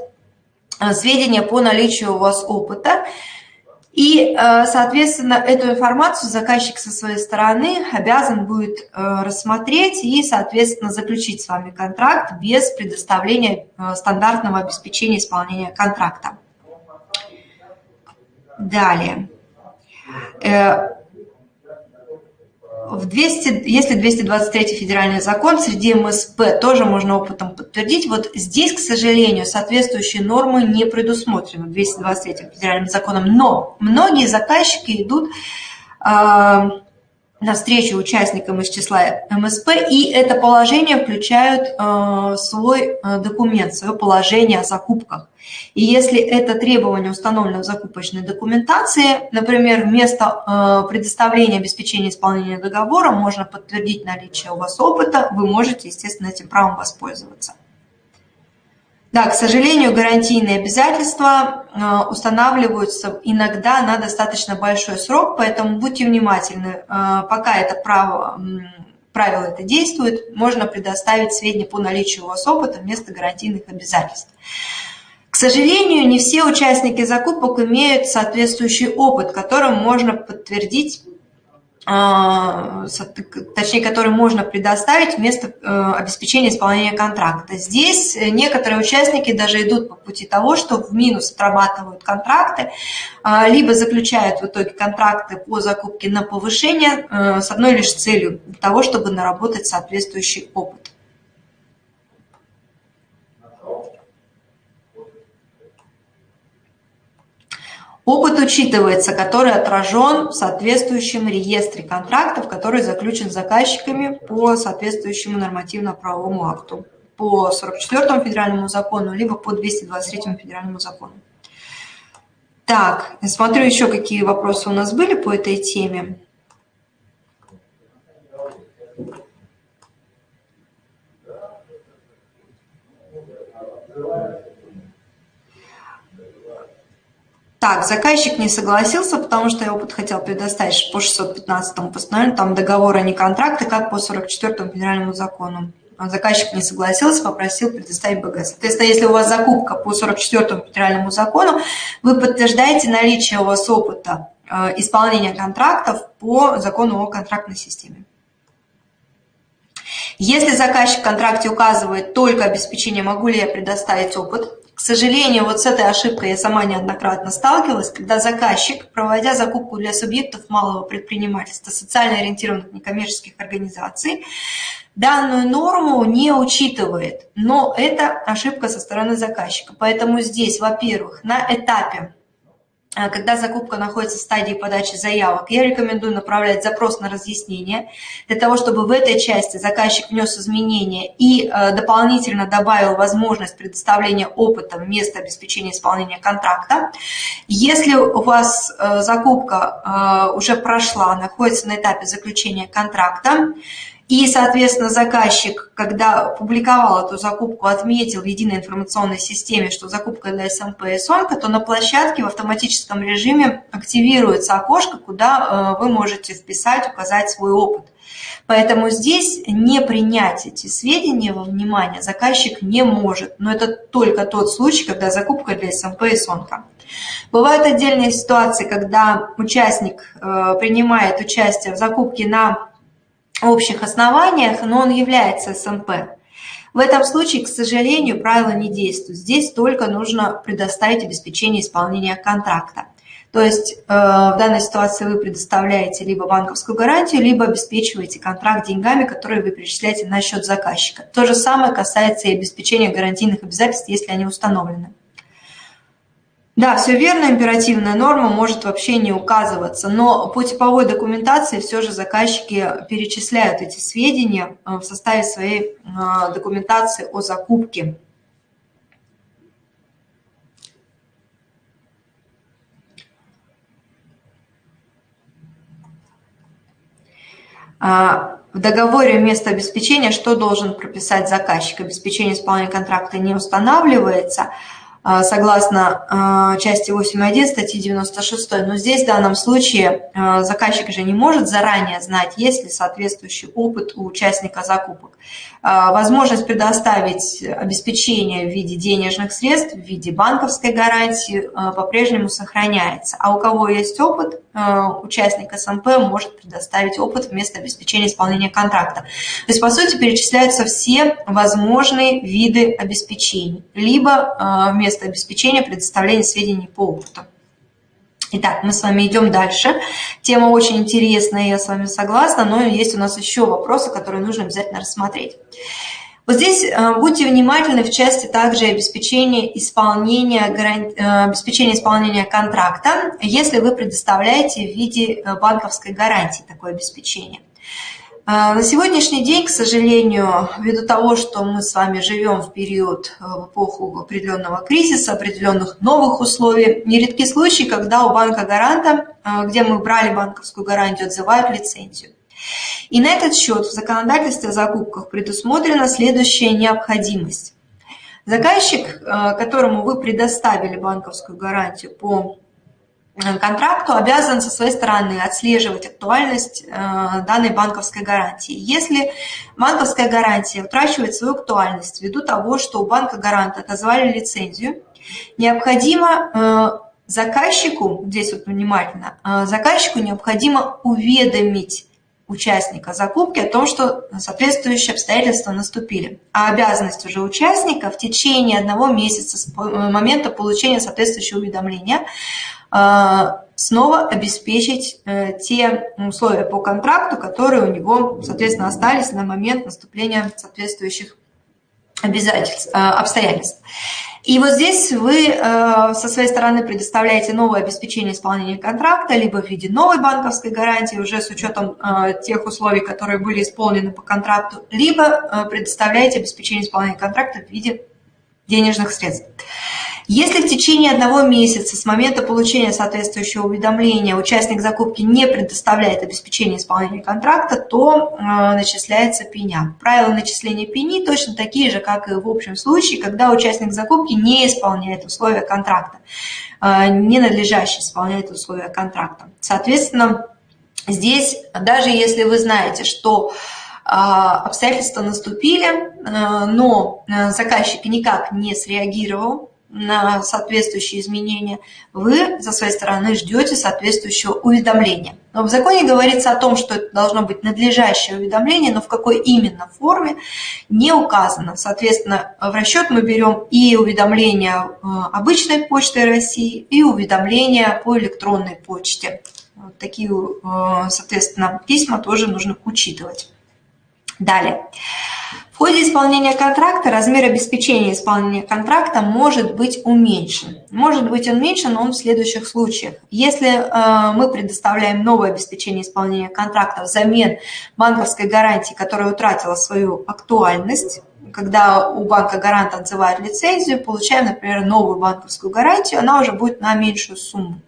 э, сведения по наличию у вас опыта, и, э, соответственно, эту информацию заказчик со своей стороны обязан будет э, рассмотреть и, соответственно, заключить с вами контракт без предоставления стандартного обеспечения исполнения контракта. Далее в 200, если 223 федеральный закон, среди МСП тоже можно опытом подтвердить. Вот здесь, к сожалению, соответствующие нормы не предусмотрены 223 федеральным законом. Но многие заказчики идут э, навстречу участникам из числа МСП, и это положение включают э, свой э, документ, свое положение о закупках. И если это требование установлено в закупочной документации, например, вместо э, предоставления обеспечения исполнения договора можно подтвердить наличие у вас опыта, вы можете, естественно, этим правом воспользоваться. Да, к сожалению, гарантийные обязательства э, устанавливаются иногда на достаточно большой срок, поэтому будьте внимательны. Э, пока это право, правило это действует, можно предоставить сведения по наличию у вас опыта вместо гарантийных обязательств. К сожалению, не все участники закупок имеют соответствующий опыт, которым можно подтвердить а, точнее, который можно предоставить вместо э, обеспечения исполнения контракта. Здесь некоторые участники даже идут по пути того, что в минус отрабатывают контракты, а, либо заключают в итоге контракты по закупке на повышение э, с одной лишь целью того, чтобы наработать соответствующий опыт. Опыт учитывается, который отражен в соответствующем реестре контрактов, который заключен заказчиками по соответствующему нормативно-правовому акту, по 44 федеральному закону, либо по 223 федеральному закону. Так, смотрю еще, какие вопросы у нас были по этой теме. Так, заказчик не согласился, потому что я опыт хотел предоставить по 615 постановлению, там договора, не контракты, как по 44 федеральному закону. Заказчик не согласился, попросил предоставить БГ. Соответственно, если у вас закупка по 44 федеральному закону, вы подтверждаете наличие у вас опыта э, исполнения контрактов по закону о контрактной системе. Если заказчик в контракте указывает только обеспечение, могу ли я предоставить опыт, к сожалению, вот с этой ошибкой я сама неоднократно сталкивалась, когда заказчик, проводя закупку для субъектов малого предпринимательства, социально ориентированных некоммерческих организаций, данную норму не учитывает. Но это ошибка со стороны заказчика. Поэтому здесь, во-первых, на этапе когда закупка находится в стадии подачи заявок, я рекомендую направлять запрос на разъяснение, для того, чтобы в этой части заказчик внес изменения и э, дополнительно добавил возможность предоставления опыта вместо обеспечения исполнения контракта. Если у вас э, закупка уже прошла, находится на этапе заключения контракта, И, соответственно, заказчик, когда публиковал эту закупку, отметил в единой информационной системе, что закупка для СМП и СОНКа, то на площадке в автоматическом режиме активируется окошко, куда э, вы можете вписать, указать свой опыт. Поэтому здесь не принять эти сведения во внимание заказчик не может. Но это только тот случай, когда закупка для СМП и СОНКа. Бывают отдельные ситуации, когда участник э, принимает участие в закупке на общих основаниях, но он является СМП. В этом случае, к сожалению, правила не действуют. Здесь только нужно предоставить обеспечение исполнения контракта. То есть э, в данной ситуации вы предоставляете либо банковскую гарантию, либо обеспечиваете контракт деньгами, которые вы перечисляете на счет заказчика. То же самое касается и обеспечения гарантийных обязательств, если они установлены. Да, все верно, императивная норма может вообще не указываться, но по типовой документации все же заказчики перечисляют эти сведения э, в составе своей э, документации о закупке. А, в договоре вместо обеспечения что должен прописать заказчик? Обеспечение исполнения контракта не устанавливается – согласно а, части 8.1 статьи 96. Но здесь в данном случае а, заказчик же не может заранее знать, есть ли соответствующий опыт у участника закупок. Возможность предоставить обеспечение в виде денежных средств, в виде банковской гарантии по-прежнему сохраняется. А у кого есть опыт, участник СМП может предоставить опыт вместо обеспечения исполнения контракта. То есть, по сути, перечисляются все возможные виды обеспечений. Либо вместо место обеспечения предоставления сведений по опыту. Итак, мы с вами идем дальше. Тема очень интересная, я с вами согласна, но есть у нас еще вопросы, которые нужно обязательно рассмотреть. Вот здесь э, будьте внимательны в части также обеспечения исполнения, э, обеспечения исполнения контракта, если вы предоставляете в виде э, банковской гарантии такое обеспечение. А, на сегодняшний день, к сожалению, ввиду того, что мы с вами живем в период, э, в эпоху определенного кризиса, определенных новых условий, нередки случаи, когда у банка-гаранта, э, где мы брали банковскую гарантию, отзывают лицензию. И на этот счет в законодательстве о закупках предусмотрена следующая необходимость. Заказчик, э, которому вы предоставили банковскую гарантию по контракту обязан со своей стороны отслеживать актуальность э, данной банковской гарантии. Если банковская гарантия утрачивает свою актуальность ввиду того, что у банка гаранта отозвали лицензию, необходимо э, заказчику, здесь вот внимательно, заказчику необходимо уведомить участника закупки о том, что соответствующие обстоятельства наступили. А обязанность уже участника в течение одного месяца с момента получения соответствующего уведомления снова обеспечить э, те условия по контракту, которые у него, соответственно, остались на момент наступления соответствующих обязательств, а, обстоятельств. И вот здесь вы э, со своей стороны предоставляете новое обеспечение исполнения контракта, либо в виде новой банковской гарантии, уже с учетом э, тех условий, которые были исполнены по контракту, либо предоставляете обеспечение исполнения контракта в виде денежных средств. Если в течение одного месяца с момента получения соответствующего уведомления участник закупки не предоставляет обеспечение исполнения контракта, то э, начисляется пеня. Правила начисления пени точно такие же, как и в общем случае, когда участник закупки не исполняет условия контракта, э, ненадлежащий исполняет условия контракта. Соответственно, здесь, даже если вы знаете, что э, обстоятельства наступили, но заказчик никак не среагировал на соответствующие изменения, вы со своей стороны ждете соответствующего уведомления. Но в законе говорится о том, что это должно быть надлежащее уведомление, но в какой именно форме не указано. Соответственно, в расчет мы берем и уведомления э, обычной почты России, и уведомления по электронной почте. Вот такие, э, соответственно, письма тоже нужно учитывать. Далее. В ходе исполнения контракта размер обеспечения исполнения контракта может быть уменьшен. Может быть уменьшен он в следующих случаях. Если э, мы предоставляем новое обеспечение исполнения контракта взамен банковской гарантии, которая утратила свою актуальность, когда у банка гарант отзывает лицензию, получаем, например, новую банковскую гарантию, она уже будет на меньшую сумму,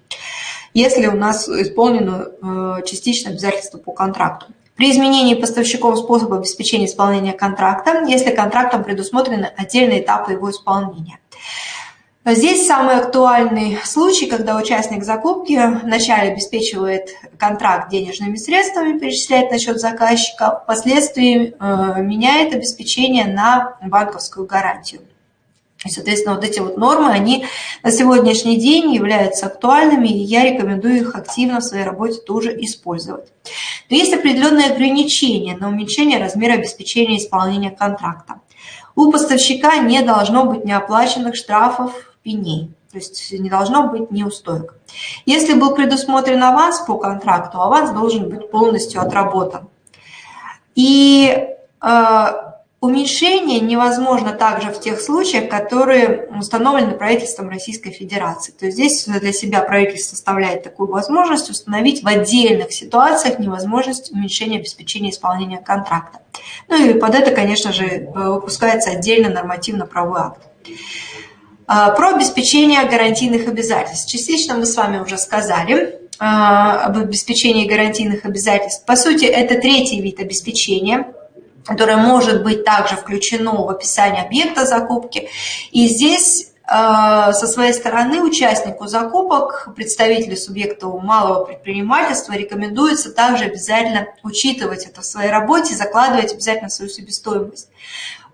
если у нас исполнено э, частично обязательство по контракту. При изменении поставщиков способа обеспечения исполнения контракта, если контрактом предусмотрены отдельные этапы его исполнения. Здесь самый актуальный случай, когда участник закупки вначале обеспечивает контракт денежными средствами, перечисляет на счет заказчика, впоследствии э, меняет обеспечение на банковскую гарантию. И, соответственно, вот эти вот нормы, они на сегодняшний день являются актуальными, и я рекомендую их активно в своей работе тоже использовать. Но есть определенные ограничения на уменьшение размера обеспечения исполнения контракта. У поставщика не должно быть неоплаченных штрафов, пеней, то есть не должно быть неустоек. Если был предусмотрен аванс по контракту, аванс должен быть полностью отработан. И э, Уменьшение невозможно также в тех случаях, которые установлены правительством Российской Федерации. То есть здесь для себя правительство составляет такую возможность установить в отдельных ситуациях невозможность уменьшения обеспечения исполнения контракта. Ну и под это, конечно же, э, выпускается отдельно нормативно-правовой акт. А, про обеспечение гарантийных обязательств. Частично мы с вами уже сказали а, об обеспечении гарантийных обязательств. По сути, это третий вид обеспечения – которое может быть также включено в описание объекта закупки. И здесь э, со своей стороны участнику закупок, представителю субъекта малого предпринимательства рекомендуется также обязательно учитывать это в своей работе, закладывать обязательно свою себестоимость.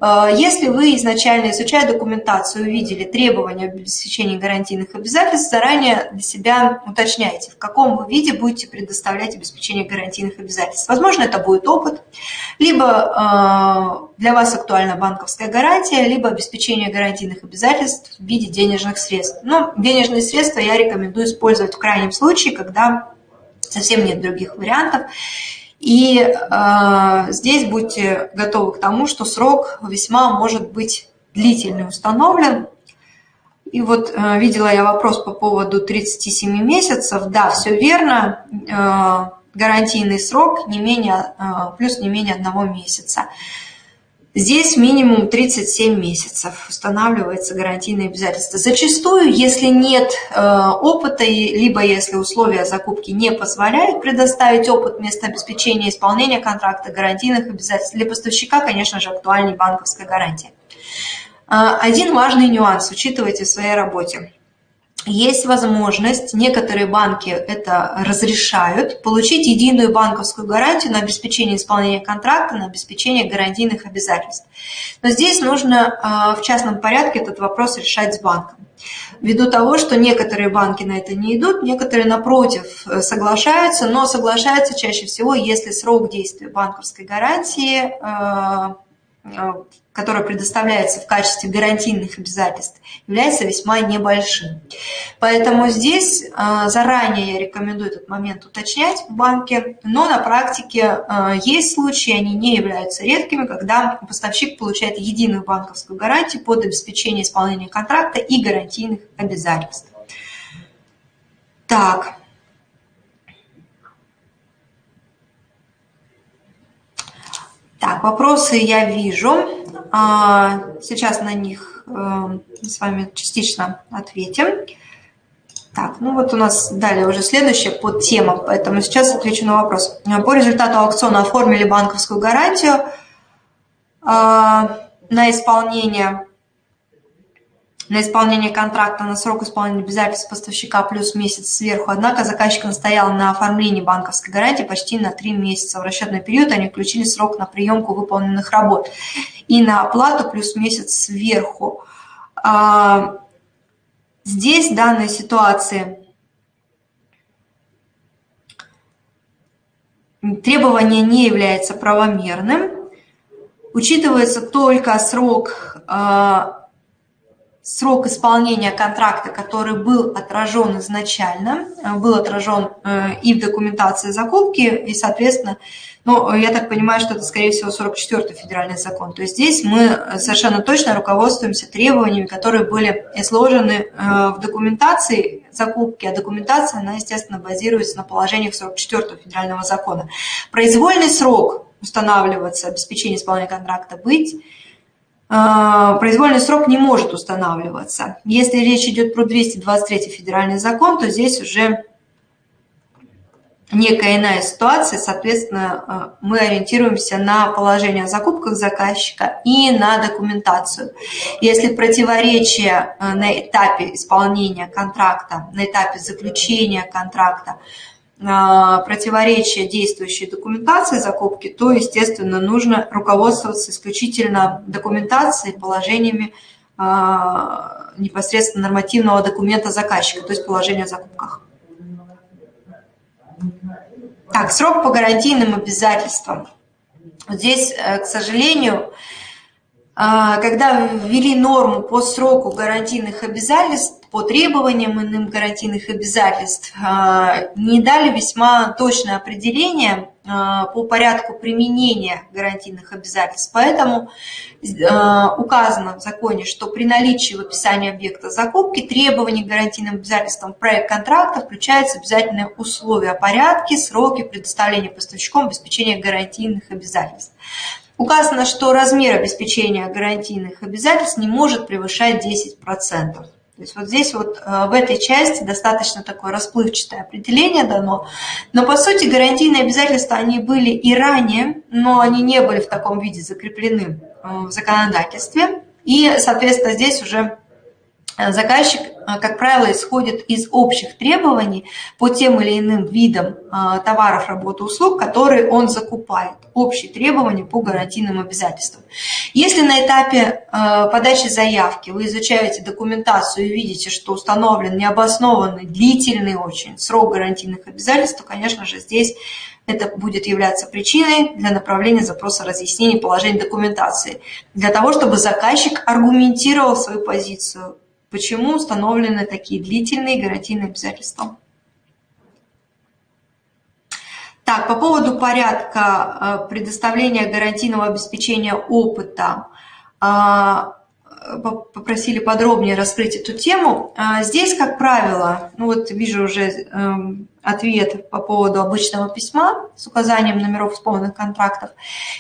Э, если вы изначально, изучая документацию, увидели требования об обеспечении гарантийных обязательств, заранее для себя уточняйте, в каком вы виде будете предоставлять обеспечение гарантийных обязательств. Возможно, это будет опыт, либо э, для вас актуальна банковская гарантия, либо обеспечение гарантийных обязательств в виде денежных средств. Но денежные средства я рекомендую использовать в крайнем случае, когда совсем нет других вариантов. И э, здесь будьте готовы к тому, что срок весьма может быть длительный установлен. И вот э, видела я вопрос по поводу 37 месяцев. Да, все верно. Э, гарантийный срок не менее, э, плюс не менее одного месяца. Здесь минимум 37 месяцев устанавливается гарантийное обязательство. Зачастую, если нет э, опыта, либо если условия закупки не позволяют предоставить опыт вместо обеспечения исполнения контракта гарантийных обязательств, для поставщика, конечно же, актуальней банковская гарантия. Э, один важный нюанс учитывайте в своей работе есть возможность, некоторые банки это разрешают, получить единую банковскую гарантию на обеспечение исполнения контракта, на обеспечение гарантийных обязательств. Но здесь нужно а, в частном порядке этот вопрос решать с банком. Ввиду того, что некоторые банки на это не идут, некоторые, напротив, соглашаются, но соглашаются чаще всего, если срок действия банковской гарантии а, которое предоставляется в качестве гарантийных обязательств, является весьма небольшим. Поэтому здесь а, заранее я рекомендую этот момент уточнять в банке, но на практике а, есть случаи, они не являются редкими, когда поставщик получает единую банковскую гарантию под обеспечение исполнения контракта и гарантийных обязательств. Так. Так, вопросы я вижу. А, сейчас на них э, с вами частично ответим. Так, ну вот у нас далее уже следующая подтема, поэтому сейчас отвечу на вопрос. По результату аукциона оформили банковскую гарантию а, на исполнение на исполнение контракта на срок исполнения обязательств поставщика плюс месяц сверху. Однако заказчик настоял на оформлении банковской гарантии почти на 3 месяца. В расчетный период они включили срок на приемку выполненных работ и на оплату плюс месяц сверху. А, здесь в данной ситуации требование не является правомерным. Учитывается только срок а, срок исполнения контракта, который был отражен изначально, э, был отражен э, и в документации закупки, и, соответственно, ну, я так понимаю, что это, скорее всего, 44-й федеральный закон. То есть здесь мы совершенно точно руководствуемся требованиями, которые были изложены э, в документации закупки, а документация, она, естественно, базируется на положениях 44-го федерального закона. Произвольный срок устанавливаться, обеспечение исполнения контракта быть – произвольный срок не может устанавливаться. Если речь идет про 223 федеральный закон, то здесь уже некая иная ситуация, соответственно, мы ориентируемся на положение о закупках заказчика и на документацию. Если противоречие на этапе исполнения контракта, на этапе заключения контракта, противоречие действующей документации закупки, то, естественно, нужно руководствоваться исключительно документацией, положениями непосредственно нормативного документа заказчика, то есть положения о закупках. Так, срок по гарантийным обязательствам. Здесь, э, к сожалению, а, когда ввели норму по сроку гарантийных обязательств, по требованиям иным гарантийных обязательств, а, не дали весьма точное определение а, по порядку применения гарантийных обязательств. Поэтому указано в законе, что при наличии в описании объекта закупки требований к гарантийным обязательствам проект контракта включаются обязательные условия, порядки, сроки предоставления поставщиком обеспечения гарантийных обязательств. Указано, что размер обеспечения гарантийных обязательств не может превышать 10%. То есть вот здесь вот э, в этой части достаточно такое расплывчатое определение дано. Но по сути гарантийные обязательства, они были и ранее, но они не были в таком виде закреплены э, в законодательстве. И, соответственно, здесь уже Э, заказчик, как правило, исходит из общих требований по тем или иным видам э, товаров, работы, услуг, которые он закупает. Общие требования по гарантийным обязательствам. Если на этапе подачи заявки вы изучаете документацию и видите, что установлен необоснованный, длительный очень срок гарантийных обязательств, то, конечно же, здесь это будет являться причиной для направления запроса разъяснений положения документации, для того, чтобы заказчик аргументировал свою позицию Почему установлены такие длительные гарантийные обязательства? Так, по поводу порядка э, предоставления гарантийного обеспечения опыта э, попросили подробнее раскрыть эту тему. А, здесь, как правило, ну вот вижу уже эм, ответ по поводу обычного письма с указанием номеров исполненных контрактов.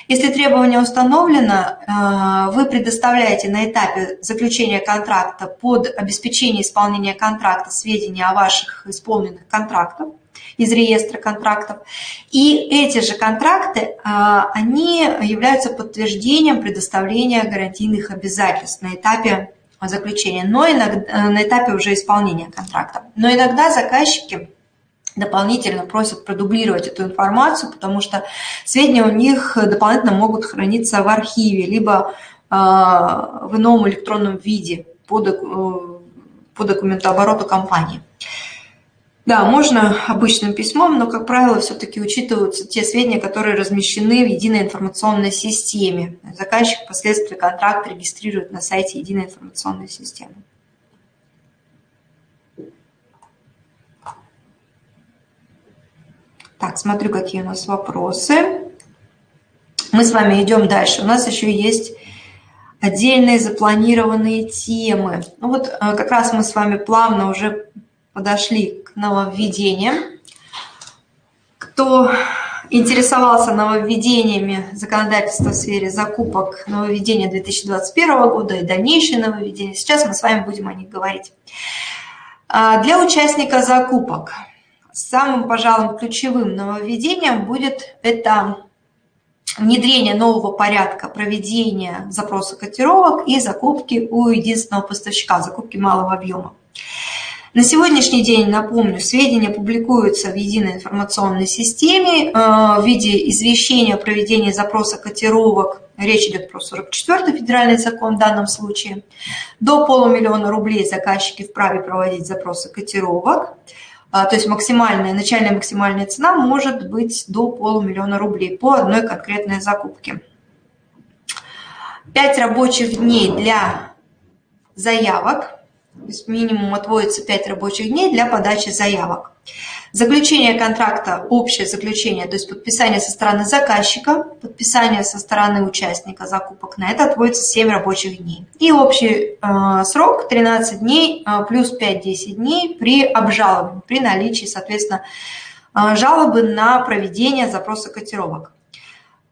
Если требование установлено, э, вы предоставляете на этапе заключения контракта под обеспечение исполнения контракта сведения о ваших исполненных контрактах из реестра контрактов. И эти же контракты, а, они являются подтверждением предоставления гарантийных обязательств на этапе заключения, но иногда, на этапе уже исполнения контракта. Но иногда заказчики дополнительно просят продублировать эту информацию, потому что сведения у них дополнительно могут храниться в архиве, либо а, в ином электронном виде по, по документообороту компании. Да, можно обычным письмом, но, как правило, все-таки учитываются те сведения, которые размещены в единой информационной системе. Заказчик впоследствии контракт регистрирует на сайте единой информационной системы. Так, смотрю, какие у нас вопросы. Мы с вами идем дальше. У нас еще есть отдельные запланированные темы. Ну вот э, как раз мы с вами плавно уже подошли к нововведениям. Кто интересовался нововведениями законодательства в сфере закупок нововведения 2021 года и дальнейшие нововведения, сейчас мы с вами будем о них говорить. А, для участника закупок самым, пожалуй, ключевым нововведением будет это внедрение нового порядка проведения запроса котировок и закупки у единственного поставщика, закупки малого объема. На сегодняшний день, напомню, сведения публикуются в единой информационной системе э, в виде извещения о проведении запроса котировок. Речь идет про 44-й федеральный закон в данном случае. До полумиллиона рублей заказчики вправе проводить запросы котировок. Э, то есть максимальная, начальная максимальная цена может быть до полумиллиона рублей по одной конкретной закупке. Пять рабочих дней для заявок – то есть минимум отводится 5 рабочих дней для подачи заявок. Заключение контракта, общее заключение, то есть подписание со стороны заказчика, подписание со стороны участника закупок, на это отводится 7 рабочих дней. И общий э, срок 13 дней э, плюс 5-10 дней при обжаловании, при наличии, соответственно, э, жалобы на проведение запроса котировок.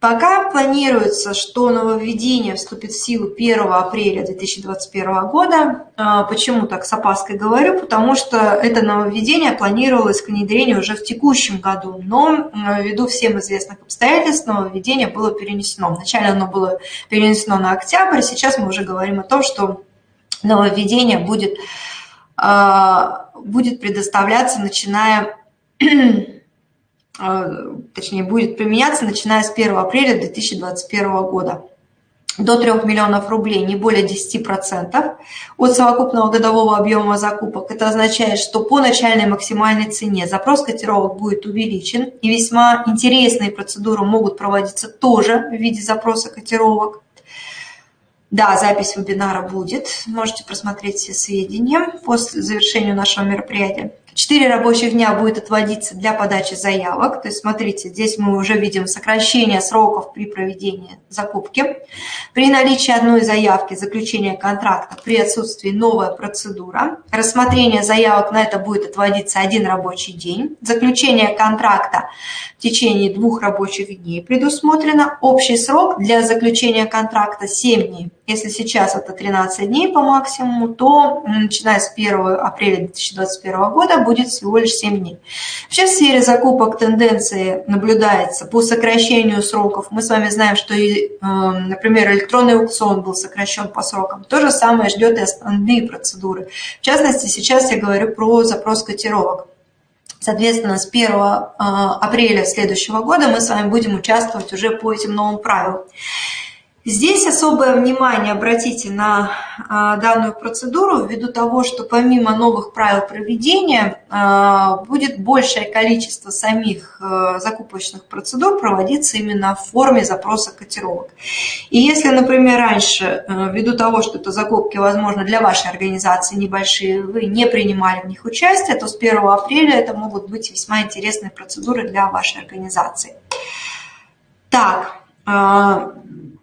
Пока планируется, что нововведение вступит в силу 1 апреля 2021 года. А, почему так с опаской говорю? Потому что это нововведение планировалось к внедрению уже в текущем году, но ввиду всем известных обстоятельств нововведение было перенесено. Вначале оно было перенесено на октябрь, сейчас мы уже говорим о том, что нововведение будет, а, будет предоставляться, начиная точнее, будет применяться, начиная с 1 апреля 2021 года до 3 миллионов рублей, не более 10% от совокупного годового объема закупок. Это означает, что по начальной максимальной цене запрос котировок будет увеличен, и весьма интересные процедуры могут проводиться тоже в виде запроса котировок. Да, запись вебинара будет, можете просмотреть все сведения после завершения нашего мероприятия. Четыре рабочих дня будет отводиться для подачи заявок. То есть, смотрите, здесь мы уже видим сокращение сроков при проведении закупки. При наличии одной заявки заключения контракта, при отсутствии новая процедура. Рассмотрение заявок на это будет отводиться один рабочий день. Заключение контракта в течение двух рабочих дней предусмотрено. Общий срок для заключения контракта 7 дней. Если сейчас это 13 дней по максимуму, то начиная с 1 апреля 2021 года будет всего лишь 7 дней. Вообще в сфере закупок тенденции наблюдается по сокращению сроков. Мы с вами знаем, что, эм, например, электронный аукцион был сокращен по срокам. То же самое ждет и основные процедуры. В частности, сейчас я говорю про запрос котировок. Соответственно, с 1 э, апреля следующего года мы с вами будем участвовать уже по этим новым правилам. Здесь особое внимание обратите на а, данную процедуру ввиду того, что помимо новых правил проведения а, будет большее количество самих а, закупочных процедур проводиться именно в форме запроса котировок. И если, например, раньше, ввиду того, что это закупки, возможно, для вашей организации небольшие, вы не принимали в них участие, то с 1 апреля это могут быть весьма интересные процедуры для вашей организации. Так,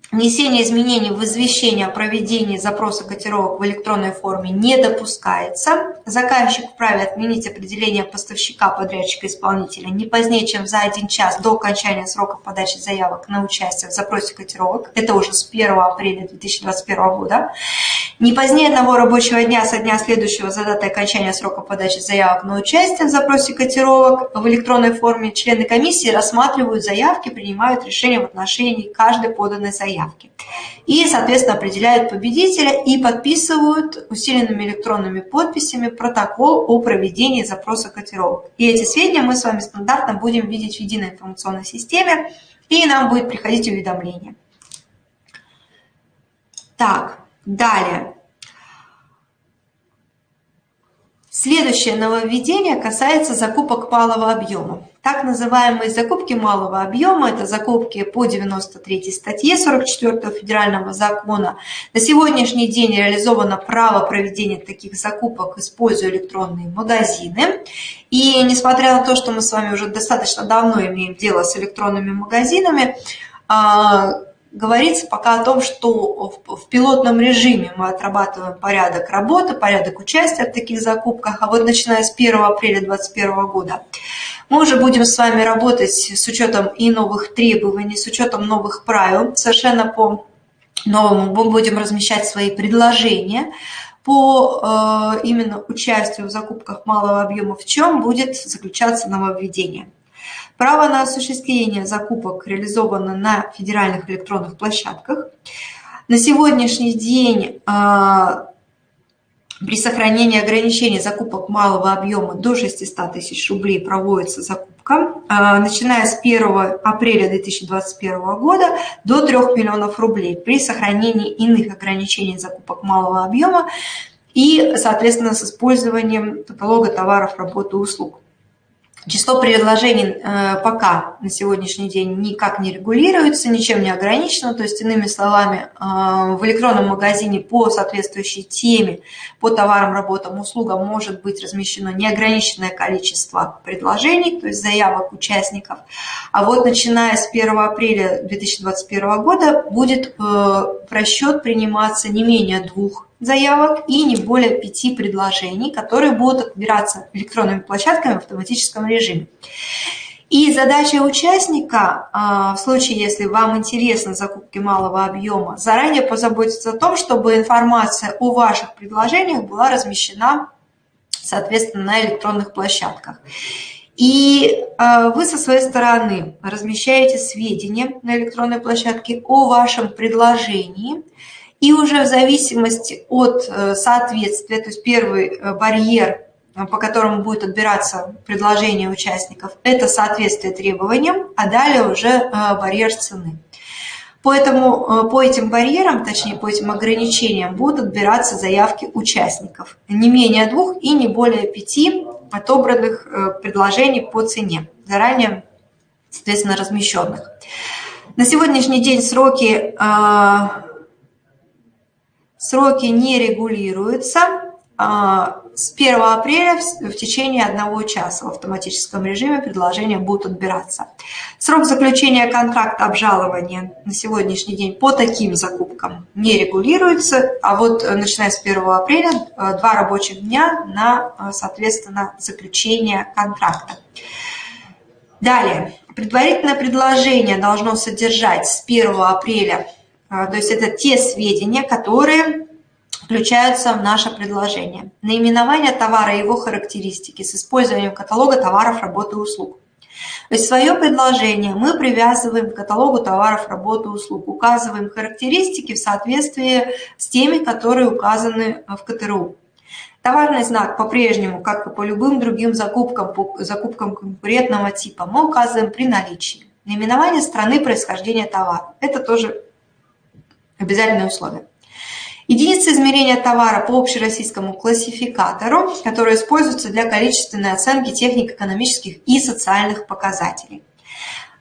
Внесение изменений в извещение о проведении запроса котировок в электронной форме не допускается. Заказчик вправе отменить определение поставщика, подрядчика, исполнителя не позднее, чем за один час до окончания срока подачи заявок на участие в запросе котировок. Это уже с 1 апреля 2021 года. Не позднее одного рабочего дня со дня следующего за датой окончания срока подачи заявок на участие в запросе котировок в электронной форме члены комиссии рассматривают заявки, принимают решения в отношении каждой поданной заявки заявки. И, соответственно, определяют победителя и подписывают усиленными электронными подписями протокол о проведении запроса котировок. И эти сведения мы с вами стандартно будем видеть в единой информационной системе, и нам будет приходить уведомление. Так, далее. Следующее нововведение касается закупок малого объема. Так называемые закупки малого объема – это закупки по 93 статье 44 федерального закона. На сегодняшний день реализовано право проведения таких закупок, используя электронные магазины. И несмотря на то, что мы с вами уже достаточно давно имеем дело с электронными магазинами, а, говорится пока о том, что в пилотном режиме мы отрабатываем порядок работы, порядок участия в таких закупках, а вот начиная с 1 апреля 2021 года мы уже будем с вами работать с учетом и новых требований, с учетом новых правил, совершенно по новому мы будем размещать свои предложения по э, именно участию в закупках малого объема, в чем будет заключаться нововведение. Право на осуществление закупок реализовано на федеральных электронных площадках. На сегодняшний день а, при сохранении ограничений закупок малого объема до 600 тысяч рублей проводится закупка, а, начиная с 1 апреля 2021 года до 3 миллионов рублей при сохранении иных ограничений закупок малого объема и, соответственно, с использованием каталога товаров, работы услуг. Число предложений э, пока на сегодняшний день никак не регулируется, ничем не ограничено. То есть, иными словами, э, в электронном магазине по соответствующей теме, по товарам, работам, услугам может быть размещено неограниченное количество предложений, то есть заявок участников. А вот начиная с 1 апреля 2021 года будет э, в расчет приниматься не менее двух заявок и не более пяти предложений, которые будут отбираться электронными площадками в автоматическом режиме. И задача участника, а, в случае, если вам интересны закупки малого объема, заранее позаботиться о том, чтобы информация о ваших предложениях была размещена, соответственно, на электронных площадках. И а, вы со своей стороны размещаете сведения на электронной площадке о вашем предложении, и уже в зависимости от э, соответствия, то есть первый э, барьер Э, по которому будет отбираться предложение участников, это соответствие требованиям, а далее уже барьер цены. Поэтому по этим барьерам, точнее по этим ограничениям, будут отбираться заявки участников. Не менее двух и не более пяти отобранных предложений по цене, заранее, соответственно, размещенных. На сегодняшний день сроки, сроки не регулируются. А, с 1 апреля в течение одного часа в автоматическом режиме предложения будут отбираться. Срок заключения контракта обжалования на сегодняшний день по таким закупкам не регулируется, а вот э, начиная с 1 апреля э, два рабочих дня на, э, соответственно, заключение контракта. Далее, предварительное предложение должно содержать с 1 апреля, то есть это те сведения, которые включаются в наше предложение. Наименование товара и его характеристики с использованием каталога товаров, работы и услуг. То есть свое предложение мы привязываем к каталогу товаров, работы услуг, указываем характеристики в соответствии с теми, которые указаны в КТРУ. Товарный знак по-прежнему, как и по любым другим закупкам, по закупкам конкурентного типа, мы указываем при наличии. Наименование страны происхождения товара. Это тоже обязательное условие. Единица измерения товара по общероссийскому классификатору, который используется для количественной оценки технико-экономических и социальных показателей.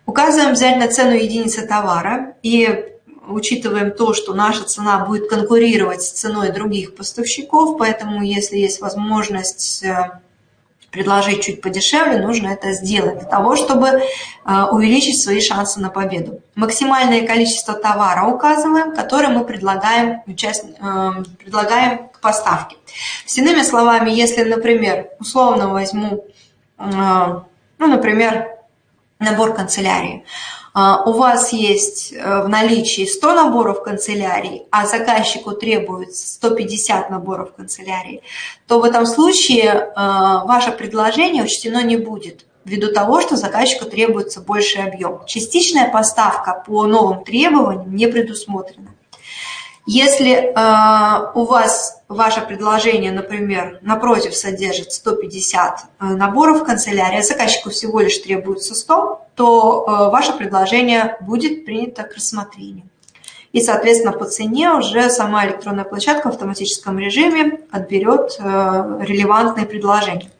Указываем обязательно цену единицы товара и учитываем то, что наша цена будет конкурировать с ценой других поставщиков, поэтому если есть возможность э, предложить чуть подешевле, нужно это сделать для того, чтобы э, увеличить свои шансы на победу. Максимальное количество товара указываем, которое мы предлагаем, участ... Э, предлагаем к поставке. С иными словами, если, например, условно возьму, э, ну, например, набор канцелярии, у вас есть э, в наличии 100 наборов канцелярии, а заказчику требуется 150 наборов канцелярии, то в этом случае э, ваше предложение учтено не будет ввиду того, что заказчику требуется больший объем. Частичная поставка по новым требованиям не предусмотрена. Если э, у вас ваше предложение, например, напротив содержит 150 э, наборов канцелярии, а заказчику всего лишь требуется 100, то э, ваше предложение будет принято к рассмотрению. И, соответственно, по цене уже сама электронная площадка в автоматическом режиме отберет э, релевантные предложения.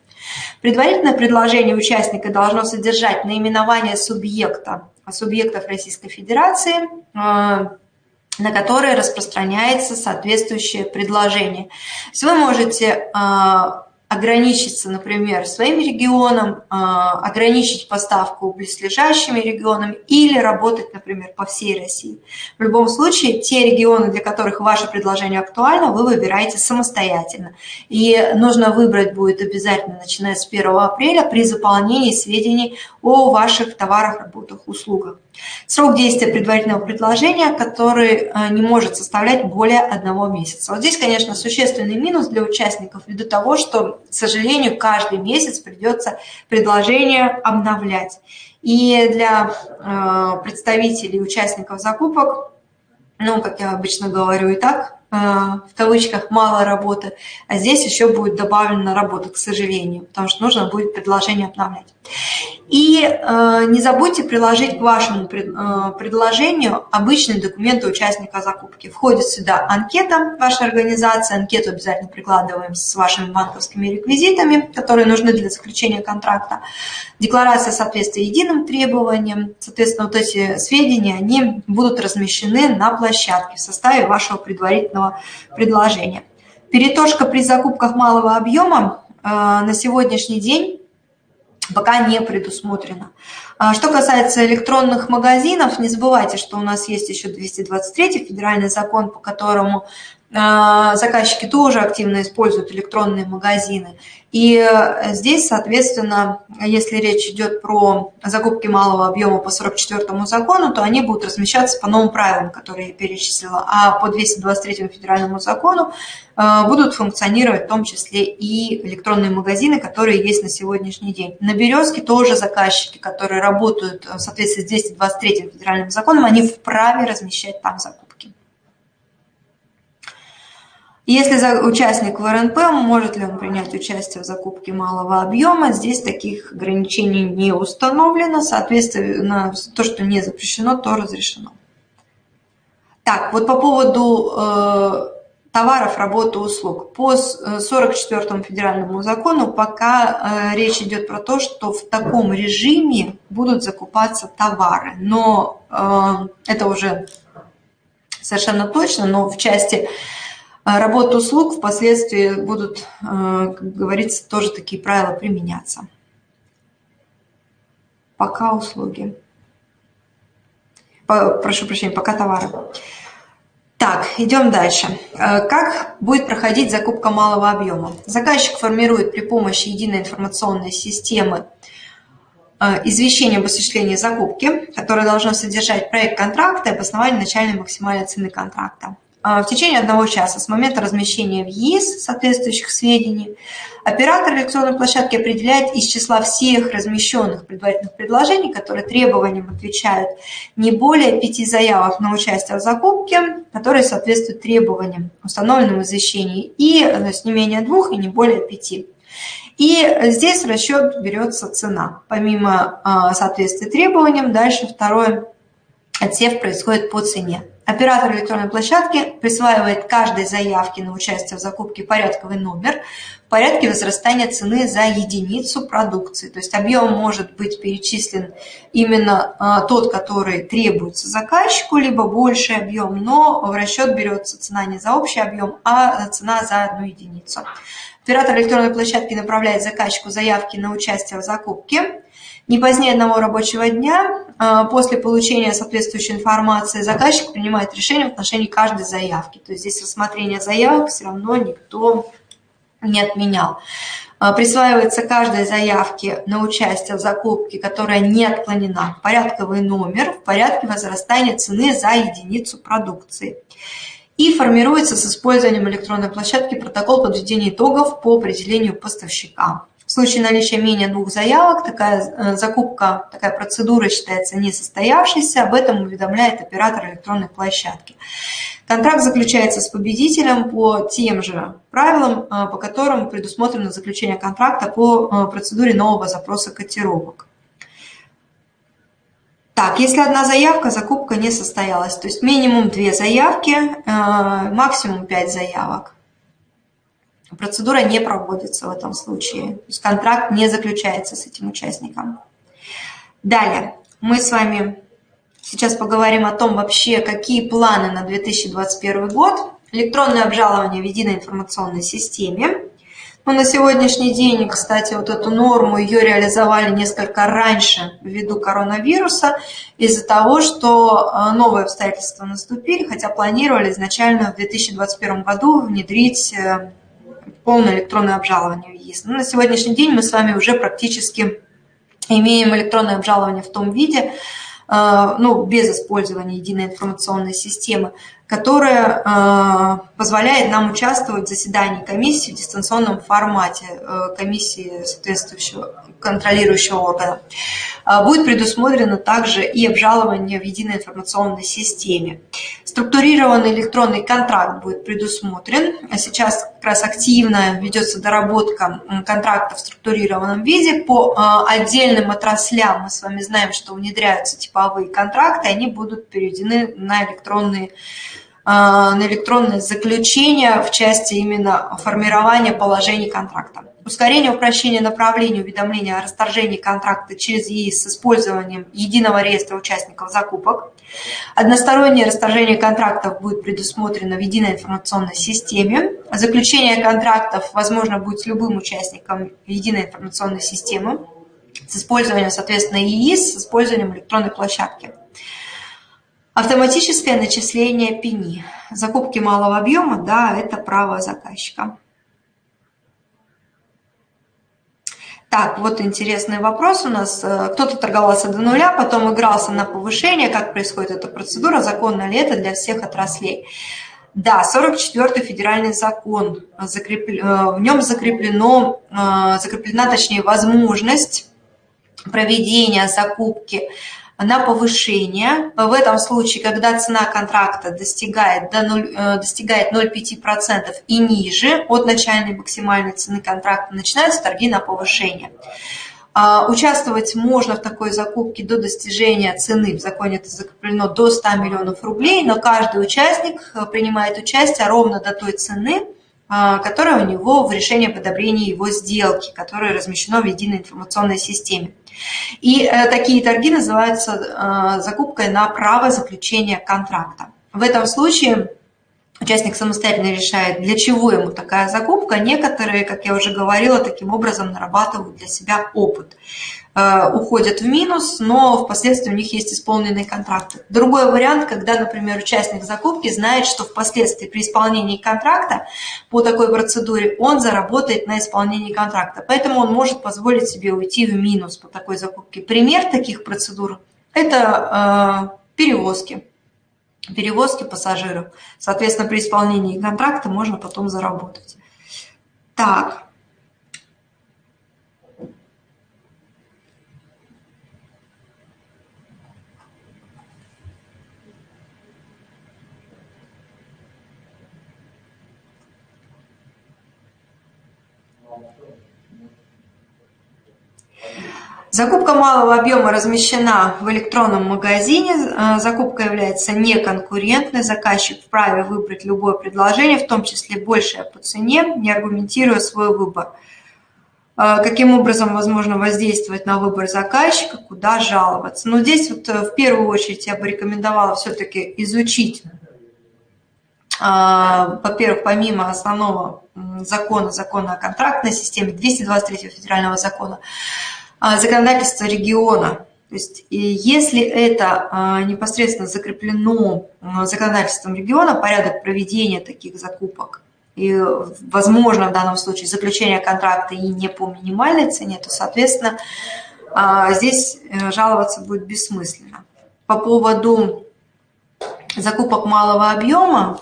Предварительное предложение участника должно содержать наименование субъекта, субъектов Российской Федерации, э, на которые распространяется соответствующее предложение. То есть вы можете а, ограничиться, например, своим регионом, а, ограничить поставку близлежащими регионами или работать, например, по всей России. В любом случае, те регионы, для которых ваше предложение актуально, вы выбираете самостоятельно. И нужно выбрать будет обязательно, начиная с 1 апреля, при заполнении сведений о ваших товарах, работах, услугах. Срок действия предварительного предложения, который а, не может составлять более одного месяца. Вот здесь, конечно, существенный минус для участников ввиду того, что к сожалению, каждый месяц придется предложение обновлять. И для э, представителей, участников закупок, ну, как я обычно говорю и так, э, в кавычках мало работы, а здесь еще будет добавлена работа, к сожалению, потому что нужно будет предложение обновлять. И э, не забудьте приложить к вашему пред, э, предложению обычные документы участника закупки. Входит сюда анкета вашей организации, анкету обязательно прикладываем с вашими банковскими реквизитами, которые нужны для заключения контракта, декларация соответствия единым требованиям, соответственно, вот эти сведения, они будут размещены на площадке в составе вашего предварительного предложения. Перетошка при закупках малого объема э, на сегодняшний день пока не предусмотрено. А что касается электронных магазинов, не забывайте, что у нас есть еще 223 федеральный закон, по которому а, заказчики тоже активно используют электронные магазины. И э, здесь, соответственно, если речь идет про закупки малого объема по 44 закону, то они будут размещаться по новым правилам, которые я перечислила, а по 223 федеральному закону э, будут функционировать в том числе и электронные магазины, которые есть на сегодняшний день. На «Березке» тоже заказчики, которые работают в соответствии с 223 федеральным законом, они вправе размещать там закупки. Если участник в РНП, может ли он принять участие в закупке малого объема, здесь таких ограничений не установлено, соответственно, то, что не запрещено, то разрешено. Так, вот по поводу э, товаров, работы, услуг. По 44 э, федеральному закону пока э, речь идет про то, что в таком режиме будут закупаться товары, но э, это уже совершенно точно, но в части а работа услуг впоследствии будут, э, как говорится, тоже такие правила применяться. Пока услуги. Прошу прощения, пока товары. Так, идем дальше. Э, как будет проходить закупка малого объема? Заказчик формирует при помощи единой информационной системы э, извещение об осуществлении закупки, которое должно содержать проект контракта и обоснование начальной максимальной цены контракта. А, в течение одного часа с момента размещения в ЕИС соответствующих сведений оператор электронной площадки определяет из числа всех размещенных предварительных предложений, которые требованиям отвечают, не более пяти заявок на участие в закупке, которые соответствуют требованиям, установленным в извещении, и то есть не менее двух и не более пяти. И здесь в расчет берется цена. Помимо а, соответствия требованиям, дальше второй отсев происходит по цене. Оператор электронной площадки присваивает каждой заявке на участие в закупке порядковый номер в порядке возрастания цены за единицу продукции. То есть объем может быть перечислен именно а, тот, который требуется заказчику, либо больший объем, но в расчет берется цена не за общий объем, а цена за одну единицу. Оператор электронной площадки направляет заказчику заявки на участие в закупке. Не позднее одного рабочего дня а, после получения соответствующей информации заказчик принимает решение в отношении каждой заявки. То есть здесь рассмотрение заявок все равно никто не отменял. А, присваивается каждой заявке на участие в закупке, которая не отклонена, порядковый номер в порядке возрастания цены за единицу продукции. И формируется с использованием электронной площадки протокол подведения итогов по определению поставщика. В случае наличия менее двух заявок такая э, закупка, такая процедура считается несостоявшейся, об этом уведомляет оператор электронной площадки. Контракт заключается с победителем по тем же правилам, э, по которым предусмотрено заключение контракта по э, процедуре нового запроса котировок. Так, если одна заявка, закупка не состоялась, то есть минимум две заявки, максимум пять заявок процедура не проводится в этом случае. То есть контракт не заключается с этим участником. Далее, мы с вами сейчас поговорим о том вообще, какие планы на 2021 год. Электронное обжалование в единой информационной системе. Но на сегодняшний день, кстати, вот эту норму ее реализовали несколько раньше ввиду коронавируса, из-за того, что э, новые обстоятельства наступили, хотя планировали изначально в 2021 году внедрить э, полное электронное обжалование ЕИС. Но на сегодняшний день мы с вами уже практически имеем электронное обжалование в том виде, э, ну, без использования единой информационной системы, которая э, позволяет нам участвовать в заседании комиссии в дистанционном формате э, комиссии соответствующего контролирующего органа. Будет предусмотрено также и обжалование в единой информационной системе. Структурированный электронный контракт будет предусмотрен. Сейчас как раз активно ведется доработка контракта в структурированном виде. По отдельным отраслям мы с вами знаем, что внедряются типовые контракты, они будут переведены на электронные на электронное заключение в части именно формирования положений контракта ускорение упрощения направления уведомления о расторжении контракта через ЕИС с использованием единого реестра участников закупок. Одностороннее расторжение контрактов будет предусмотрено в единой информационной системе. Заключение контрактов возможно будет с любым участником единой информационной системы с использованием, соответственно, ЕИС, с использованием электронной площадки. Автоматическое начисление пени. Закупки малого объема, да, это право заказчика. Так, вот интересный вопрос у нас. Э, кто-то торговался до нуля, потом игрался на повышение. Как происходит эта процедура? Законно ли это для всех отраслей? Да, 44-й федеральный закон, э, в нем закреплено, э, закреплена, точнее, возможность проведения закупки на повышение. В этом случае, когда цена контракта достигает, до 0, э, достигает 0,5% и ниже от начальной максимальной цены контракта, начинаются торги на повышение. А, участвовать можно в такой закупке до достижения цены, в законе это закреплено до 100 миллионов рублей, но каждый участник э, принимает участие ровно до той цены, а, которая у него в решении об одобрении его сделки, которое размещено в единой информационной системе. И э, такие торги называются э, закупкой на право заключения контракта. В этом случае участник самостоятельно решает, для чего ему такая закупка. Некоторые, как я уже говорила, таким образом нарабатывают для себя опыт. Э, уходят в минус, но впоследствии у них есть исполненные контракты. Другой вариант, когда, например, участник закупки знает, что впоследствии при исполнении контракта по такой процедуре он заработает на исполнении контракта. Поэтому он может позволить себе уйти в минус по такой закупке. Пример таких процедур – это э, перевозки. Перевозки пассажиров. Соответственно, при исполнении контракта можно потом заработать. Так, Закупка малого объема размещена в электронном магазине. Э, закупка является неконкурентной. Заказчик вправе выбрать любое предложение, в том числе большее по цене, не аргументируя свой выбор. Э, каким образом возможно воздействовать на выбор заказчика, куда жаловаться. Но здесь вот э, в первую очередь я бы рекомендовала все-таки изучить, во-первых, помимо основного закона, закона о контрактной системе, 223 федерального закона, а, законодательство региона. То есть если это а, непосредственно закреплено а, законодательством региона, порядок проведения таких закупок, и, возможно, в данном случае заключение контракта и не по минимальной цене, то, соответственно, здесь э, жаловаться будет бессмысленно. По поводу закупок малого объема,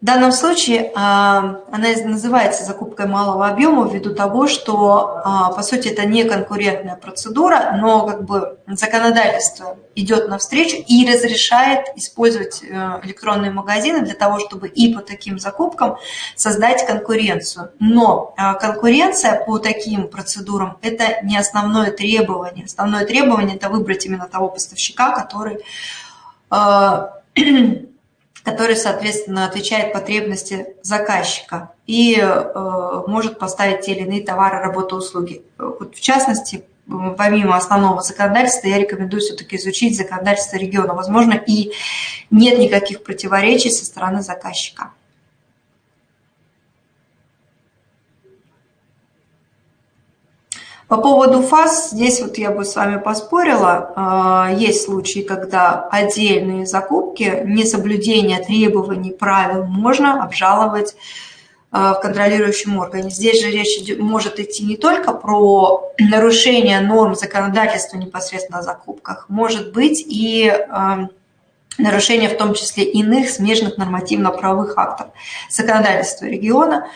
В данном случае а, она называется закупкой малого объема ввиду того, что, а, по сути, это не конкурентная процедура, но как бы законодательство идет навстречу и разрешает использовать э, электронные магазины для того, чтобы и по таким закупкам создать конкуренцию. Но а, конкуренция по таким процедурам – это не основное требование. Основное требование – это выбрать именно того поставщика, который который, соответственно, отвечает потребности заказчика и э, может поставить те или иные товары, работы, услуги. Вот в частности, помимо основного законодательства, я рекомендую все-таки изучить законодательство региона. Возможно, и нет никаких противоречий со стороны заказчика. По поводу фаз, здесь вот я бы с вами поспорила. А, есть случаи, когда отдельные закупки, несоблюдение требований, правил можно обжаловать а, в контролирующем органе. Здесь же речь может идти не только про нарушение норм законодательства непосредственно о закупках, может быть и а, нарушение в том числе иных смежных нормативно-правовых актов законодательства региона,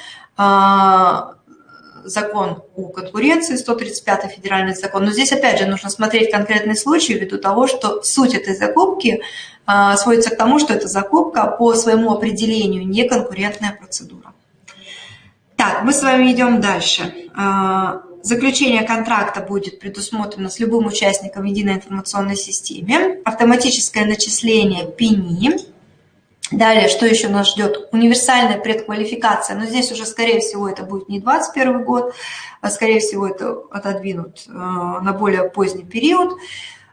закон о конкуренции, 135 федеральный закон. Но здесь, опять же, нужно смотреть конкретный случай ввиду того, что суть этой закупки а, сводится к тому, что эта закупка по своему определению не конкурентная процедура. Так, мы с вами идем дальше. А, заключение контракта будет предусмотрено с любым участником единой информационной системе. Автоматическое начисление ПИНИ – Далее, что еще нас ждет? Универсальная предквалификация. Но здесь уже, скорее всего, это будет не 2021 год, а, скорее всего, это отодвинут э, на более поздний период.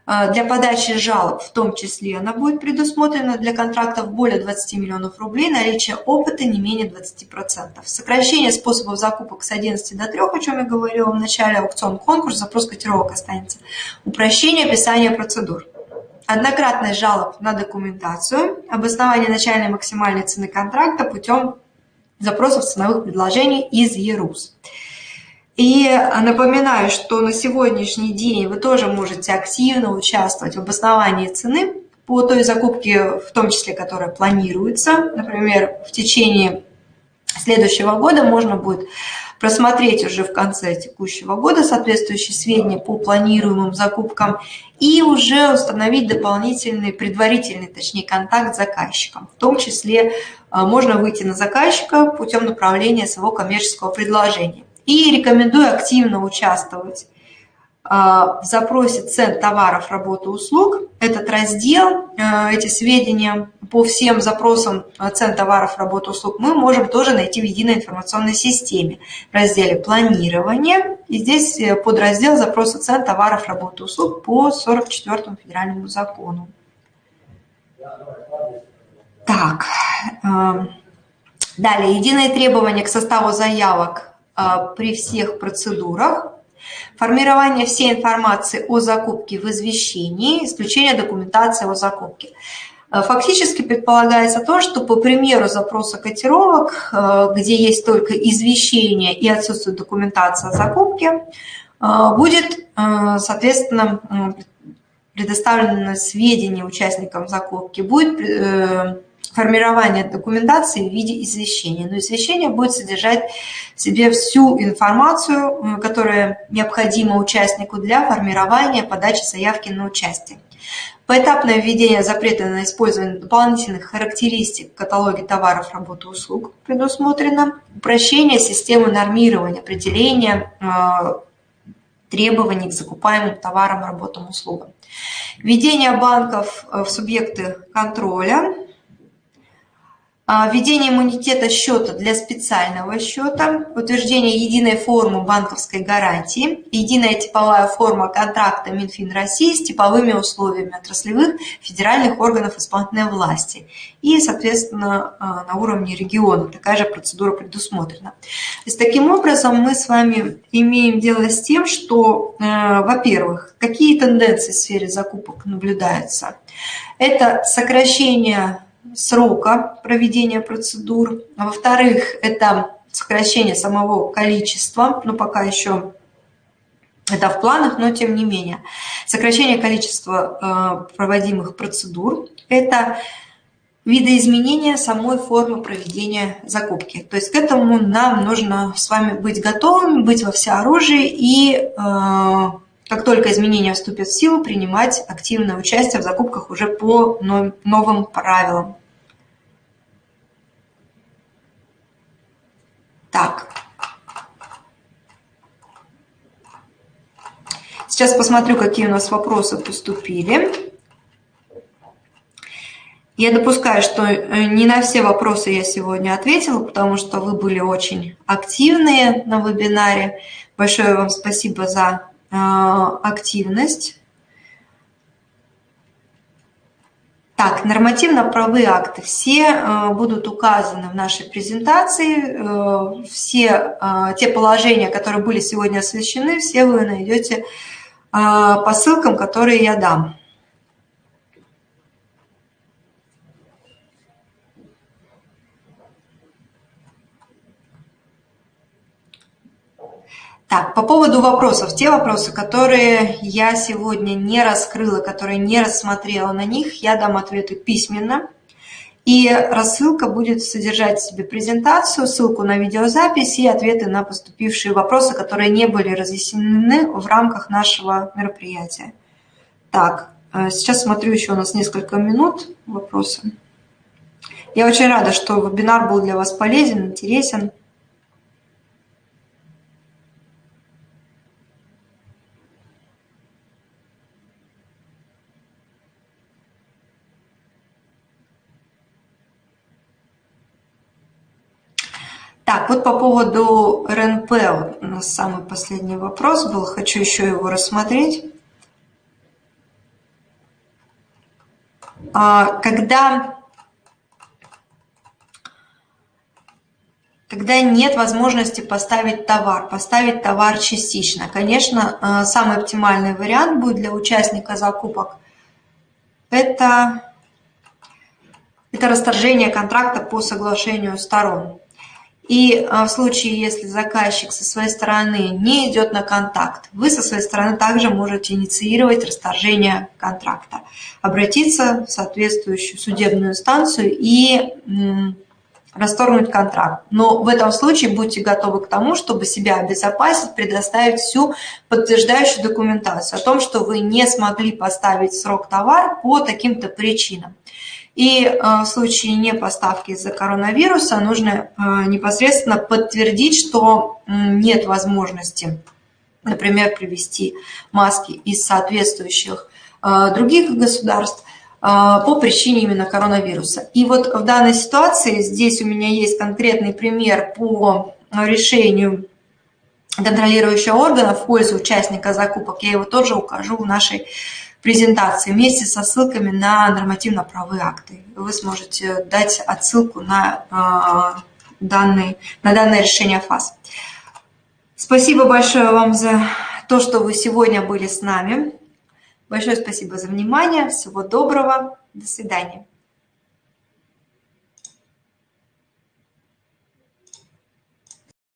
Э, для подачи жалоб в том числе она будет предусмотрена для контрактов более 20 миллионов рублей, наличие опыта не менее 20%. Сокращение способов закупок с 11 до 3, о чем я говорила в начале, аукцион, конкурс, запрос котировок останется. Упрощение описания процедур. Однократность жалоб на документацию, обоснование начальной максимальной цены контракта путем запросов ценовых предложений из ЕРУС. И напоминаю, что на сегодняшний день вы тоже можете активно участвовать в обосновании цены по той закупке, в том числе, которая планируется. Например, в течение следующего года можно будет просмотреть уже в конце текущего года соответствующие сведения по планируемым закупкам и уже установить дополнительный, предварительный, точнее, контакт с заказчиком. В том числе а, можно выйти на заказчика путем направления своего коммерческого предложения. И рекомендую активно участвовать в запросе цен товаров, работы, услуг. Этот раздел, а, эти сведения по всем запросам цен товаров, работы, услуг мы можем тоже найти в единой информационной системе в разделе «Планирование». И здесь э, подраздел запроса цен товаров, работы, услуг по 44 федеральному закону. Так, а, далее, единые требования к составу заявок а, при всех процедурах, формирование всей информации о закупке в извещении, исключение документации о закупке. А, фактически предполагается то, что по примеру запроса котировок, а, где есть только извещение и отсутствует документация о закупке, будет, соответственно, предоставлено сведения участникам закупки, будет э, формирование документации в виде извещения. Но извещение будет содержать в себе всю информацию, которая необходима участнику для формирования подачи заявки на участие. Поэтапное введение запрета на использование дополнительных характеристик в каталоге товаров, работ услуг предусмотрено. Упрощение системы нормирования, определения э, требований к закупаемым товарам, работам, услугам. Введение банков в субъекты контроля – введение иммунитета счета для специального счета, утверждение единой формы банковской гарантии, единая типовая форма контракта Минфин России с типовыми условиями отраслевых федеральных органов исполнительной власти и, соответственно, а, на уровне региона такая же процедура предусмотрена. То есть, таким образом мы с вами имеем дело с тем, что, э, во-первых, какие тенденции в сфере закупок наблюдаются. Это сокращение срока проведения процедур. А во-вторых, это сокращение самого количества, но пока еще это в планах, но тем не менее. Сокращение количества э, проводимых процедур – это видоизменение самой формы проведения закупки. То есть к этому нам нужно с вами быть готовыми, быть во всеоружии и э, как только изменения вступят в силу, принимать активное участие в закупках уже по новым правилам. Так. Сейчас посмотрю, какие у нас вопросы поступили. Я допускаю, что э, не на все вопросы я сегодня ответила, потому что вы были очень активные на вебинаре. Большое вам спасибо за э, активность. Так, нормативно-правовые акты все э, будут указаны в нашей презентации. Э, все э, те положения, которые были сегодня освещены, все вы найдете по ссылкам, которые я дам. Так, по поводу вопросов. Те вопросы, которые я сегодня не раскрыла, которые не рассмотрела на них, я дам ответы письменно. И рассылка будет содержать в себе презентацию, ссылку на видеозапись и ответы на поступившие вопросы, которые не были разъяснены в рамках нашего мероприятия. Так, э, сейчас смотрю еще у нас несколько минут вопросы. Я очень рада, что вебинар был для вас полезен, интересен. Так, вот по поводу РНП, у нас самый последний вопрос был, хочу еще его рассмотреть. когда когда нет возможности поставить товар, поставить товар частично. Конечно, э, самый оптимальный вариант будет для участника закупок – это, это расторжение контракта по соглашению сторон. И э, в случае, если заказчик со своей стороны не идет на контакт, вы со своей стороны также можете инициировать расторжение контракта, обратиться в соответствующую судебную инстанцию и расторгнуть контракт. Но в этом случае будьте готовы к тому, чтобы себя обезопасить, предоставить всю подтверждающую документацию о том, что вы не смогли поставить срок товар по таким-то причинам. И э, в случае не поставки из-за коронавируса нужно э, непосредственно подтвердить, что нет возможности, например, привести маски из соответствующих э, других государств, по причине именно коронавируса. И вот в данной ситуации здесь у меня есть конкретный пример по решению контролирующего органа в пользу участника закупок. Я его тоже укажу в нашей презентации вместе со ссылками на нормативно-правовые акты. Вы сможете дать отсылку на, а, данный, на данное решение ФАС. Спасибо большое вам за то, что вы сегодня были с нами. Большое спасибо за внимание. Всего доброго. До свидания.